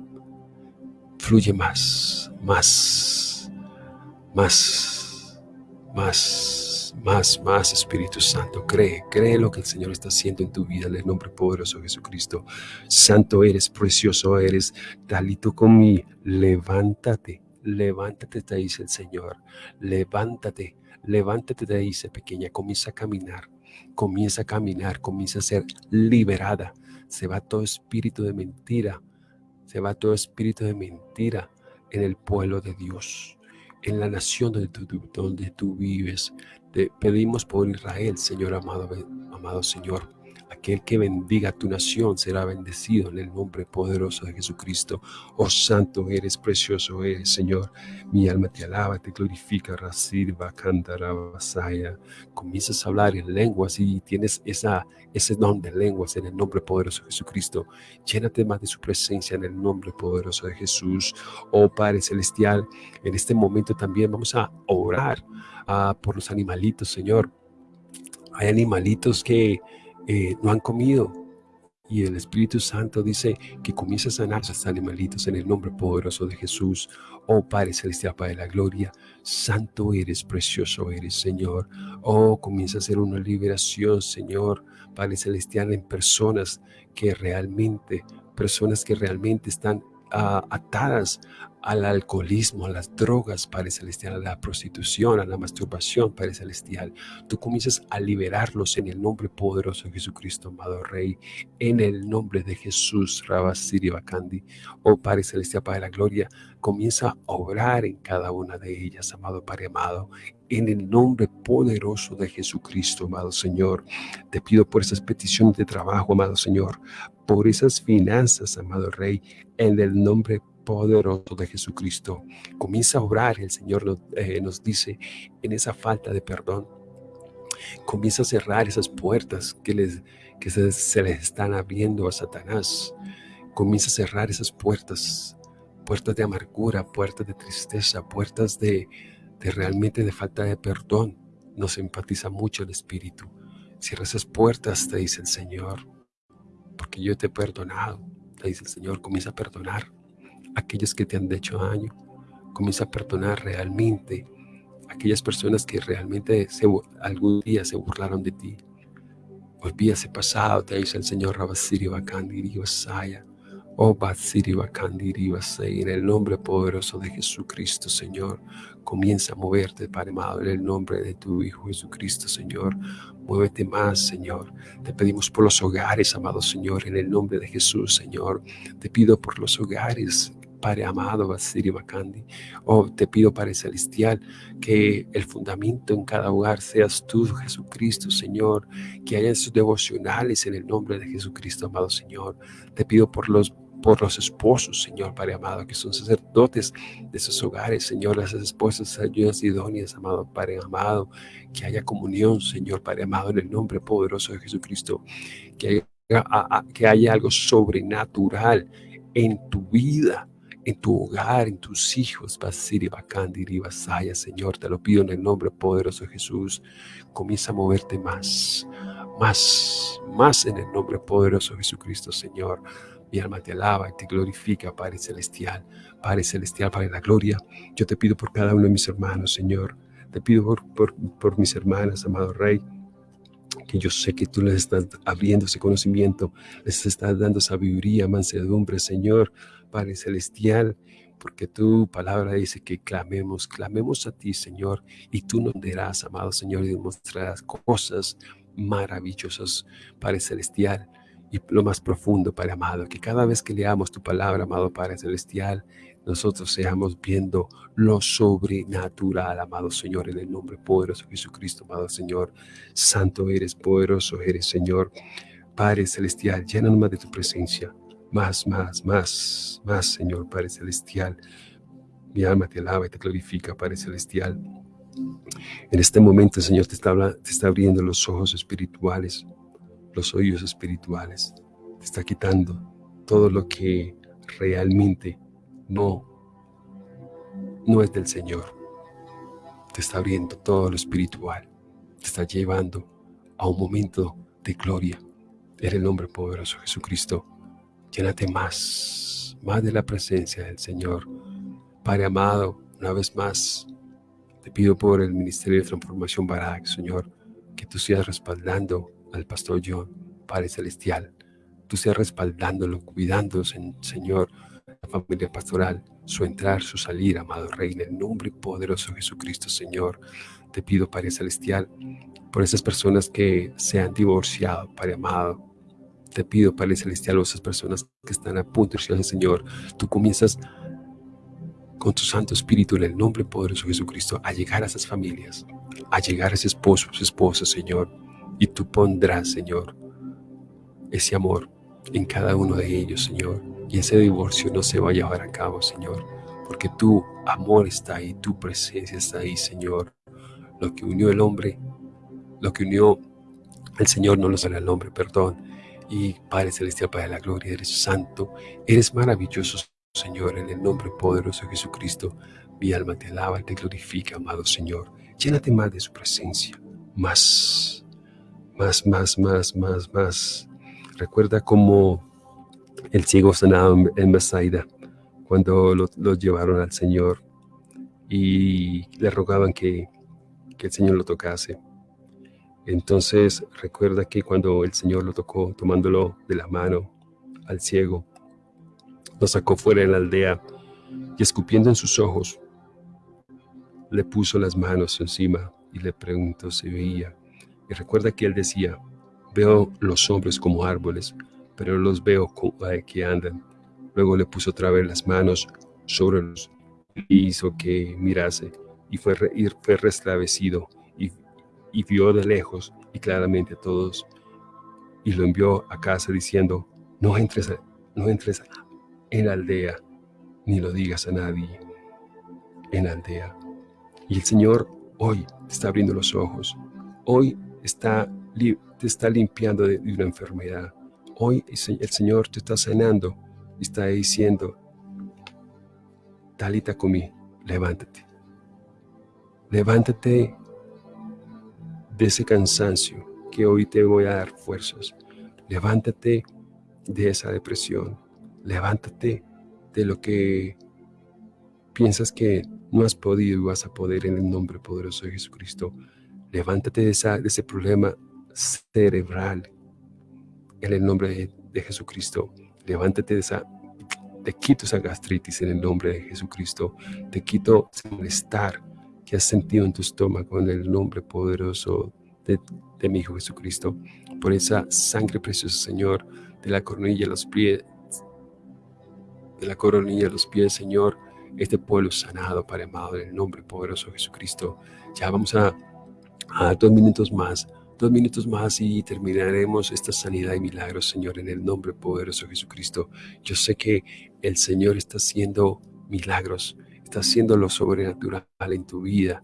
Fluye más, más, más, más, más, más, Espíritu Santo. Cree, cree lo que el Señor está haciendo en tu vida en el nombre poderoso de Jesucristo. Santo eres, precioso eres. Talito con mi, levántate, levántate, te dice el Señor. Levántate, levántate, te dice pequeña. Comienza a caminar, comienza a caminar, comienza a ser liberada. Se va todo espíritu de mentira, se va todo espíritu de mentira en el pueblo de Dios en la nación donde tú, donde tú vives. Te pedimos por Israel, Señor amado, amado Señor. Aquel que bendiga tu nación será bendecido en el nombre poderoso de Jesucristo. Oh Santo eres, precioso eres, Señor. Mi alma te alaba, te glorifica, Rasirva, Cantara, Basaya. Comienzas a hablar en lenguas y tienes esa, ese don de lenguas en el nombre poderoso de Jesucristo. Llénate más de su presencia en el nombre poderoso de Jesús. Oh Padre Celestial, en este momento también vamos a orar ah, por los animalitos, Señor. Hay animalitos que eh, no han comido. Y el Espíritu Santo dice que comienza a sanar a estos animalitos en el nombre poderoso de Jesús. Oh Padre Celestial, Padre de la Gloria, Santo eres, precioso eres, Señor. Oh, comienza a hacer una liberación, Señor, Padre Celestial, en personas que realmente, personas que realmente están atadas al alcoholismo, a las drogas, Padre Celestial, a la prostitución, a la masturbación, Padre Celestial. Tú comienzas a liberarlos en el nombre poderoso de Jesucristo, amado Rey, en el nombre de Jesús, Rabasiri Bakandi. Oh Padre Celestial, Padre de la Gloria, comienza a obrar en cada una de ellas, amado Padre amado, en el nombre poderoso de Jesucristo, amado Señor. Te pido por esas peticiones de trabajo, amado Señor, por esas finanzas, amado Rey, en el nombre poderoso de Jesucristo. Comienza a obrar, el Señor nos, eh, nos dice, en esa falta de perdón. Comienza a cerrar esas puertas que, les, que se, se les están abriendo a Satanás. Comienza a cerrar esas puertas, puertas de amargura, puertas de tristeza, puertas de, de realmente de falta de perdón. Nos empatiza mucho el Espíritu. Cierra esas puertas, te dice el Señor, porque yo te he perdonado, dice el Señor, comienza a perdonar aquellos que te han hecho daño. Comienza a perdonar realmente aquellas personas que realmente algún día se burlaron de ti. Olvida ese pasado, te dice el Señor Rabasiri Bakandiri Vasaya. Oh en el nombre poderoso de Jesucristo, Señor. Comienza a moverte, Padre amado, en el nombre de tu Hijo Jesucristo, Señor. Muévete más, Señor. Te pedimos por los hogares, amado Señor, en el nombre de Jesús, Señor. Te pido por los hogares, Padre amado, Basiri Bakandi. Oh, te pido, Padre Celestial, que el fundamento en cada hogar seas tú, Jesucristo, Señor. Que haya sus devocionales en el nombre de Jesucristo, amado Señor. Te pido por los por los esposos, Señor, Padre amado, que son sacerdotes de esos hogares, Señor, las esposas ayudas idóneas, amado Padre amado, que haya comunión, Señor, Padre amado, en el nombre poderoso de Jesucristo, que haya, que haya algo sobrenatural en tu vida, en tu hogar, en tus hijos, Basiri, Bakandiri, Basaya, Señor, te lo pido en el nombre poderoso de Jesús. Comienza a moverte más, más, más en el nombre poderoso de Jesucristo, Señor. Mi alma te alaba y te glorifica, Padre Celestial, Padre Celestial, Padre la Gloria. Yo te pido por cada uno de mis hermanos, Señor. Te pido por, mis hermanas, amado Rey, que yo sé que tú les estás abriendo ese conocimiento, les estás dando sabiduría, mansedumbre, Señor, Padre Celestial, porque tu palabra dice que clamemos, clamemos a ti, Señor, y tú nos dirás, amado Señor, y demostrarás cosas maravillosas, Padre Celestial, y lo más profundo, Padre amado, que cada vez que leamos tu palabra, amado Padre Celestial, nosotros seamos viendo lo sobrenatural, amado Señor, en el nombre poderoso de Jesucristo, amado Señor. Santo eres, poderoso eres, Señor. Padre Celestial, llénanos de tu presencia más, más, más, más, Señor Padre Celestial. Mi alma te alaba y te glorifica, Padre Celestial. En este momento, Señor, te está abriendo los ojos espirituales, los oídos espirituales. Te está quitando todo lo que realmente no, no es del Señor. Te está abriendo todo lo espiritual. Te está llevando a un momento de gloria. En el nombre poderoso de Jesucristo. Llénate más, más de la presencia del Señor. Padre amado, una vez más, Te pido por el Ministerio de Transformación Barak, Señor, que tú seas respaldando al pastor John, Padre Celestial. Tú seas respaldándolo, cuidándose, Señor, la familia pastoral, su entrar, su salir, amado Rey, en el nombre poderoso de Jesucristo, Señor. Te pido, Padre Celestial, por esas personas que se han divorciado, Padre amado. Te pido, Padre Celestial, por esas personas que están a punto de irse Señor. Tú comienzas con tu Santo Espíritu en el nombre poderoso de Jesucristo a llegar a esas familias, a llegar a ese esposo, su esposa, Señor. Y tú pondrás, Señor, ese amor en cada uno de ellos, Señor. Y ese divorcio no se va a llevar a cabo, Señor. Porque tu amor está ahí, tu presencia está ahí, Señor. Lo que unió el hombre, lo que unió el Señor no lo sale al hombre, perdón. Y Padre Celestial, Padre de la Gloria, eres santo, eres maravilloso, Señor, en el nombre poderoso de Jesucristo. Mi alma te alaba y te glorifica, amado Señor. Llénate más de su presencia, más, más, más, más, más, más. Recuerda cómo el ciego sanado en Bethsaida, cuando lo, llevaron al Señor y le rogaban que, que el Señor lo tocase. Entonces recuerda que cuando el Señor lo tocó, tomándolo de la mano al ciego, lo sacó fuera de la aldea y escupiendo en sus ojos, le puso las manos encima y le preguntó si veía. Y recuerda que él decía, veo los hombres como árboles, pero los veo como que andan. Luego le puso otra vez las manos sobre los y hizo que mirase y fue, y fue restabecido y, y vio de lejos y claramente a todos y lo envió a casa diciendo, no entres, no entres en la aldea, ni lo digas a nadie en la aldea. Y el Señor hoy está abriendo los ojos, hoy está, te está limpiando de, una enfermedad, hoy el Señor te está sanando y está diciendo, Talita comí, levántate, levántate de ese cansancio que hoy te voy a dar fuerzas, levántate de esa depresión, levántate de lo que piensas que no has podido y vas a poder en el nombre poderoso de Jesucristo. Levántate de, ese problema cerebral en el nombre de, Jesucristo. Levántate de esa, te quito esa gastritis en el nombre de Jesucristo. Te quito ese malestar que has sentido en tu estómago en el nombre poderoso de, mi Hijo Jesucristo. Por esa sangre preciosa, Señor, de la coronilla a los pies, de la coronilla a los pies, Señor, este pueblo sanado, Padre amado, en el nombre poderoso de Jesucristo. Ya vamos a, dos minutos más, dos minutos más y terminaremos esta sanidad y milagros, Señor, en el nombre poderoso de Jesucristo. Yo sé que el Señor está haciendo milagros, está haciendo lo sobrenatural en tu vida,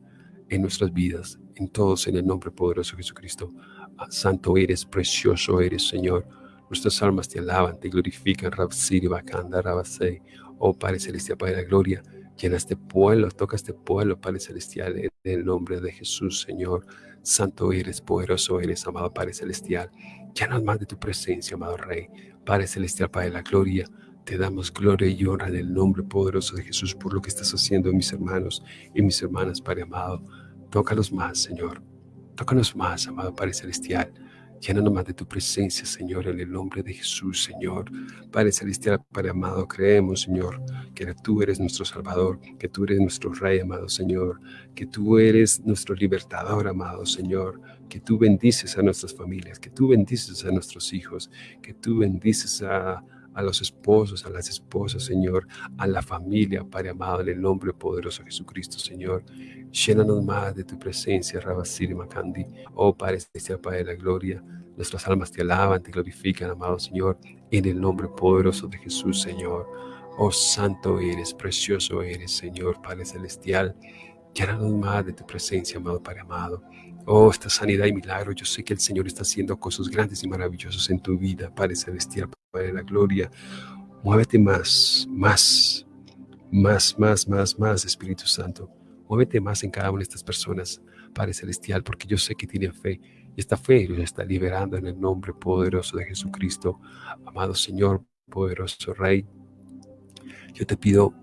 en nuestras vidas, en todos, en el nombre poderoso de Jesucristo. Ah, santo eres, precioso eres, Señor. Nuestras almas te alaban, te glorifican, Rabsiri, Rabasei. Oh Padre Celestial, Padre de la Gloria, llena este pueblo, toca este pueblo, Padre Celestial, en el nombre de Jesús, Señor. Santo eres, poderoso eres, amado Padre Celestial. Llena más de tu presencia, amado Rey. Padre Celestial, Padre de la Gloria, te damos gloria y honra en el nombre poderoso de Jesús por lo que estás haciendo, mis hermanos y mis hermanas, Padre amado. Tócalos más, Señor. Tócanos más, amado Padre Celestial. Llénanos más de tu presencia, Señor, en el nombre de Jesús, Señor. Padre Celestial, Padre amado, creemos, Señor, que tú eres nuestro Salvador, que tú eres nuestro Rey, amado Señor, que tú eres nuestro libertador, amado Señor, que tú bendices a nuestras familias, que tú bendices a nuestros hijos, que tú bendices a, a los esposos, a las esposas, Señor, a la familia, Padre amado, en el nombre poderoso de Jesucristo, Señor. Llénanos más de tu presencia, Rabasiri Makandi. Oh Padre Celestial, Padre de la gloria, nuestras almas te alaban, te glorifican, amado Señor, en el nombre poderoso de Jesús, Señor. Oh Santo eres, precioso eres, Señor, Padre Celestial. Llénanos más de tu presencia, amado Padre amado. Oh, esta sanidad y milagro, yo sé que el Señor está haciendo cosas grandes y maravillosas en tu vida, Padre Celestial, Padre de la Gloria. Muévete más, más, más, más, más, más, Espíritu Santo. Muévete más en cada una de estas personas, Padre Celestial, porque yo sé que tienen fe. Y esta fe los está liberando en el nombre poderoso de Jesucristo. Amado Señor, poderoso Rey, yo te pido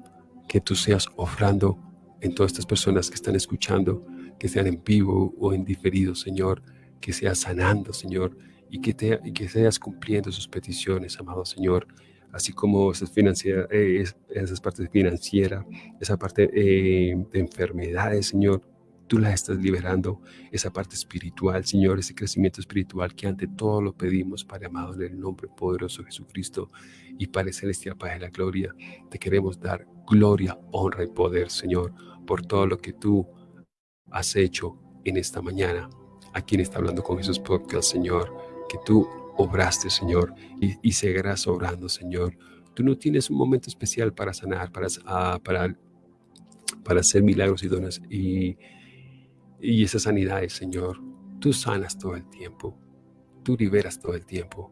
que tú seas ofrando en todas estas personas que están escuchando, que sean en vivo o en diferido, Señor, que seas sanando, Señor, y que, te, y que seas cumpliendo sus peticiones, amado Señor, así como esas, eh, esas partes financieras, esa parte eh, de enfermedades, Señor, tú las estás liberando, esa parte espiritual, Señor, ese crecimiento espiritual que ante todo lo pedimos, Padre amado, en el nombre poderoso de Jesucristo y Padre celestial, Padre de la gloria, te queremos dar gloria, honra y poder, Señor, por todo lo que tú has hecho en esta mañana. A quien está hablando con Jesús Podcast, Señor, que tú obraste, Señor, y, seguirás obrando, Señor. Tú no tienes un momento especial para sanar, para, uh, para, hacer milagros y dones y, y esas sanidades, Señor. Tú sanas todo el tiempo, tú liberas todo el tiempo,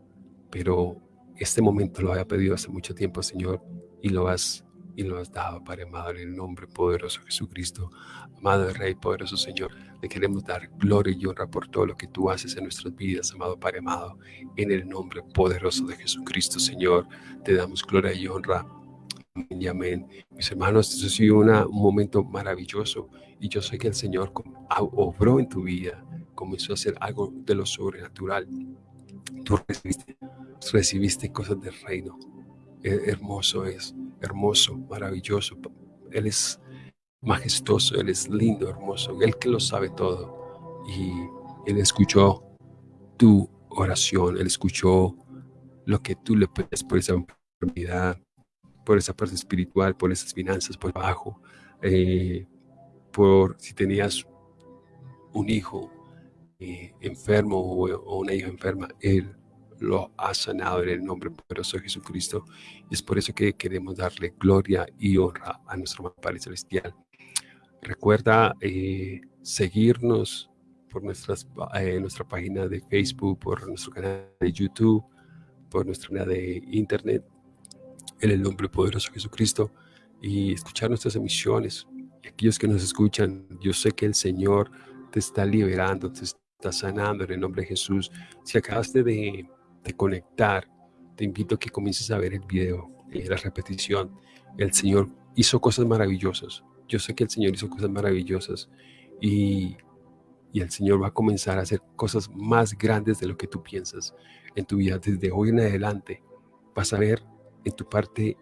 pero este momento lo había pedido hace mucho tiempo, Señor, y lo has y lo has dado, Padre amado, en el nombre poderoso de Jesucristo. Amado Rey, poderoso Señor, le queremos dar gloria y honra por todo lo que tú haces en nuestras vidas, amado Padre amado, en el nombre poderoso de Jesucristo, Señor. Te damos gloria y honra. Amén y amén. Mis hermanos, esto ha sido una, un momento maravilloso y yo sé que el Señor obró en tu vida, comenzó a hacer algo de lo sobrenatural. Tú recibiste, recibiste cosas del reino. Hermoso es hermoso, maravilloso. Él es majestuoso, Él es lindo, hermoso, Él que lo sabe todo. Y Él escuchó tu oración, Él escuchó lo que tú le pides por esa enfermedad, por esa parte espiritual, por esas finanzas por abajo, eh, por si tenías un hijo eh, enfermo o, una hija enferma, Él lo ha sanado en el nombre poderoso de Jesucristo. Y es por eso que queremos darle gloria y honra a nuestro Padre Celestial. Recuerda eh, seguirnos por nuestras, eh, nuestra página de Facebook, por nuestro canal de YouTube, por nuestra canal de Internet, en el nombre poderoso de Jesucristo, y escuchar nuestras emisiones. Aquellos que nos escuchan, yo sé que el Señor te está liberando, te está sanando en el nombre de Jesús. Si acabaste de de conectar, te invito a que comiences a ver el video, eh, la repetición. El Señor hizo cosas maravillosas. Yo sé que el Señor hizo cosas maravillosas y, y el Señor va a comenzar a hacer cosas más grandes de lo que tú piensas en tu vida. Desde hoy en adelante vas a ver en tu parte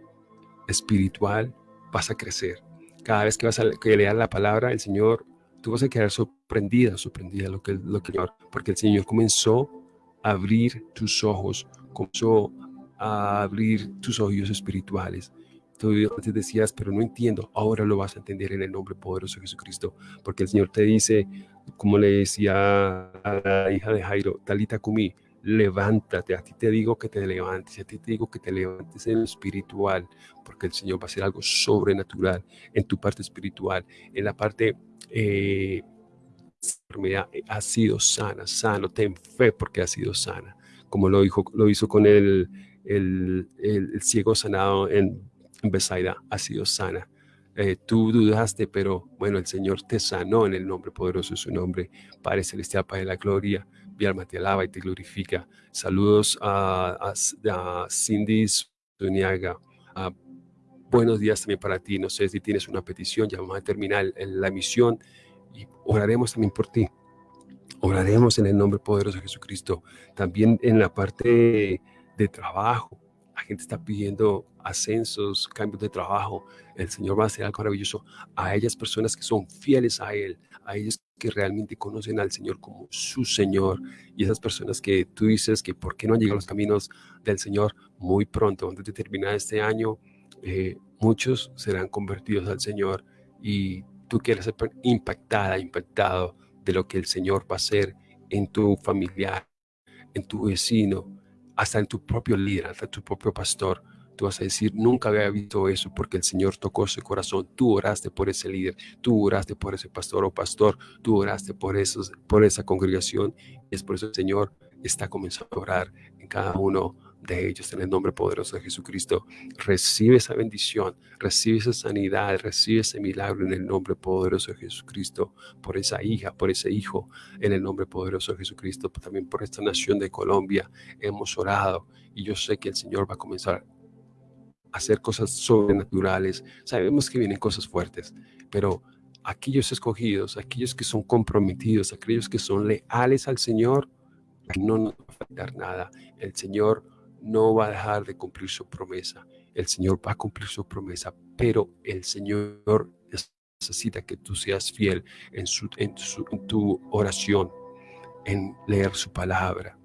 espiritual, vas a crecer. Cada vez que vas a que leas la palabra, el Señor, tú vas a quedar sorprendida, sorprendida lo que, lo que porque el Señor comenzó abrir tus ojos, comenzó a abrir tus oídos espirituales. Tú antes decías, pero no entiendo, ahora lo vas a entender en el nombre poderoso de Jesucristo, porque el Señor te dice, como le decía a la hija de Jairo, Talita Kumi, levántate, a ti te digo que te levantes, a ti te digo que te levantes en espiritual, porque el Señor va a hacer algo sobrenatural en tu parte espiritual, en la parte eh, enfermedad eh, ha sido sana, sano, ten fe porque ha sido sana, como lo, dijo, lo hizo con el, el, el, ciego sanado en, en Besaida, ha sido sana. Eh, tú dudaste, pero bueno, el Señor te sanó en el nombre poderoso de su nombre. Padre Celestial, Padre de la Gloria, mi alma te alaba y te glorifica. Saludos a, a, a Cindy Zuniaga. buenos días también para ti. No sé si tienes una petición, ya vamos a terminar la emisión y oraremos también por ti. Oraremos en el nombre poderoso de Jesucristo. También en la parte de trabajo. La gente está pidiendo ascensos, cambios de trabajo. El Señor va a hacer algo maravilloso a ellas personas que son fieles a Él, a ellas que realmente conocen al Señor como su Señor. Y esas personas que tú dices que por qué no han llegado a los caminos del Señor muy pronto, antes de terminar este año, eh, muchos serán convertidos al Señor y tú quieres ser impactada, impactado de lo que el Señor va a hacer en tu familiar, en tu vecino, hasta en tu propio líder, hasta tu propio pastor. Tú vas a decir, nunca había visto eso porque el Señor tocó su corazón. Tú oraste por ese líder, tú oraste por ese pastor o pastor, tú oraste por, esos, por esa congregación. Es por eso el Señor está comenzando a orar en cada uno de ellos en el nombre poderoso de Jesucristo. Recibe esa bendición, recibe esa sanidad, recibe ese milagro en el nombre poderoso de Jesucristo, por esa hija, por ese hijo, en el nombre poderoso de Jesucristo, también por esta nación de Colombia. Hemos orado y yo sé que el Señor va a comenzar a hacer cosas sobrenaturales. Sabemos que vienen cosas fuertes, pero aquellos escogidos, aquellos que son comprometidos, aquellos que son leales al Señor, no nos va a faltar nada. El Señor no va a dejar de cumplir su promesa. El Señor va a cumplir su promesa, pero el Señor necesita que tú seas fiel en, su, tu oración, en leer su palabra,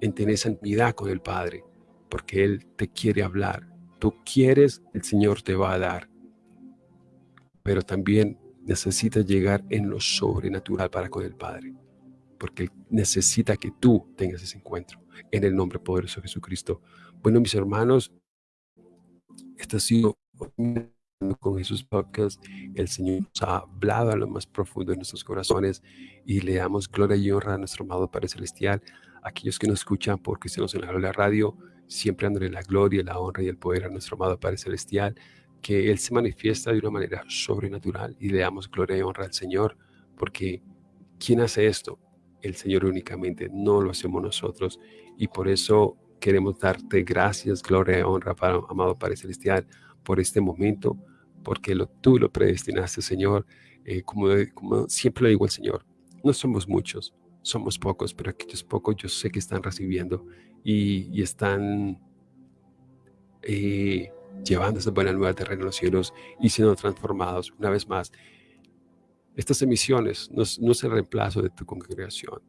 en tener esa intimidad con el Padre, porque Él te quiere hablar. Tú quieres, el Señor te va a dar. Pero también necesitas llegar en lo sobrenatural para con el Padre, porque Él necesita que tú tengas ese encuentro en el nombre poderoso de Jesucristo. Bueno, mis hermanos, este ha sido con Jesús Podcast. El Señor nos ha hablado a lo más profundo de nuestros corazones y le damos gloria y honra a nuestro amado Padre Celestial. Aquellos que nos escuchan por Cristianos en la Radio, siempre dándole la gloria, la honra y el poder a nuestro amado Padre Celestial, que Él se manifiesta de una manera sobrenatural y le damos gloria y honra al Señor, porque ¿quién hace esto? El Señor únicamente, no lo hacemos nosotros. Y por eso queremos darte gracias, gloria y honra, para, amado Padre Celestial, por este momento, porque tú lo predestinaste, Señor. Eh, como, como siempre lo digo al Señor, no somos muchos, somos pocos, pero aquellos pocos yo sé que están recibiendo y, están eh, llevando esa buena nueva terreno en los cielos y siendo transformados una vez más. Estas emisiones no, no es reemplazo de tu congregación.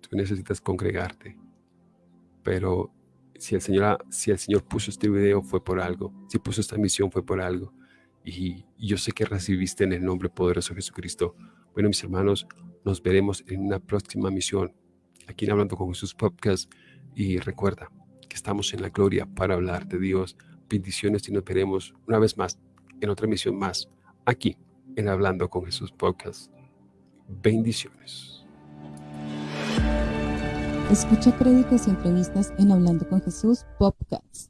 Tú necesitas congregarte. Pero si el, Señor, si el Señor puso este video fue por algo, si puso esta misión fue por algo. Y, yo sé que recibiste en el nombre poderoso de Jesucristo. Bueno, mis hermanos, nos veremos en una próxima misión aquí en Hablando con Jesús Podcast. Y recuerda que estamos en la gloria para hablar de Dios. Bendiciones y nos veremos una vez más en otra misión más aquí en Hablando con Jesús Podcast. Bendiciones. Escucha créditos y entrevistas en Hablando con Jesús Podcast.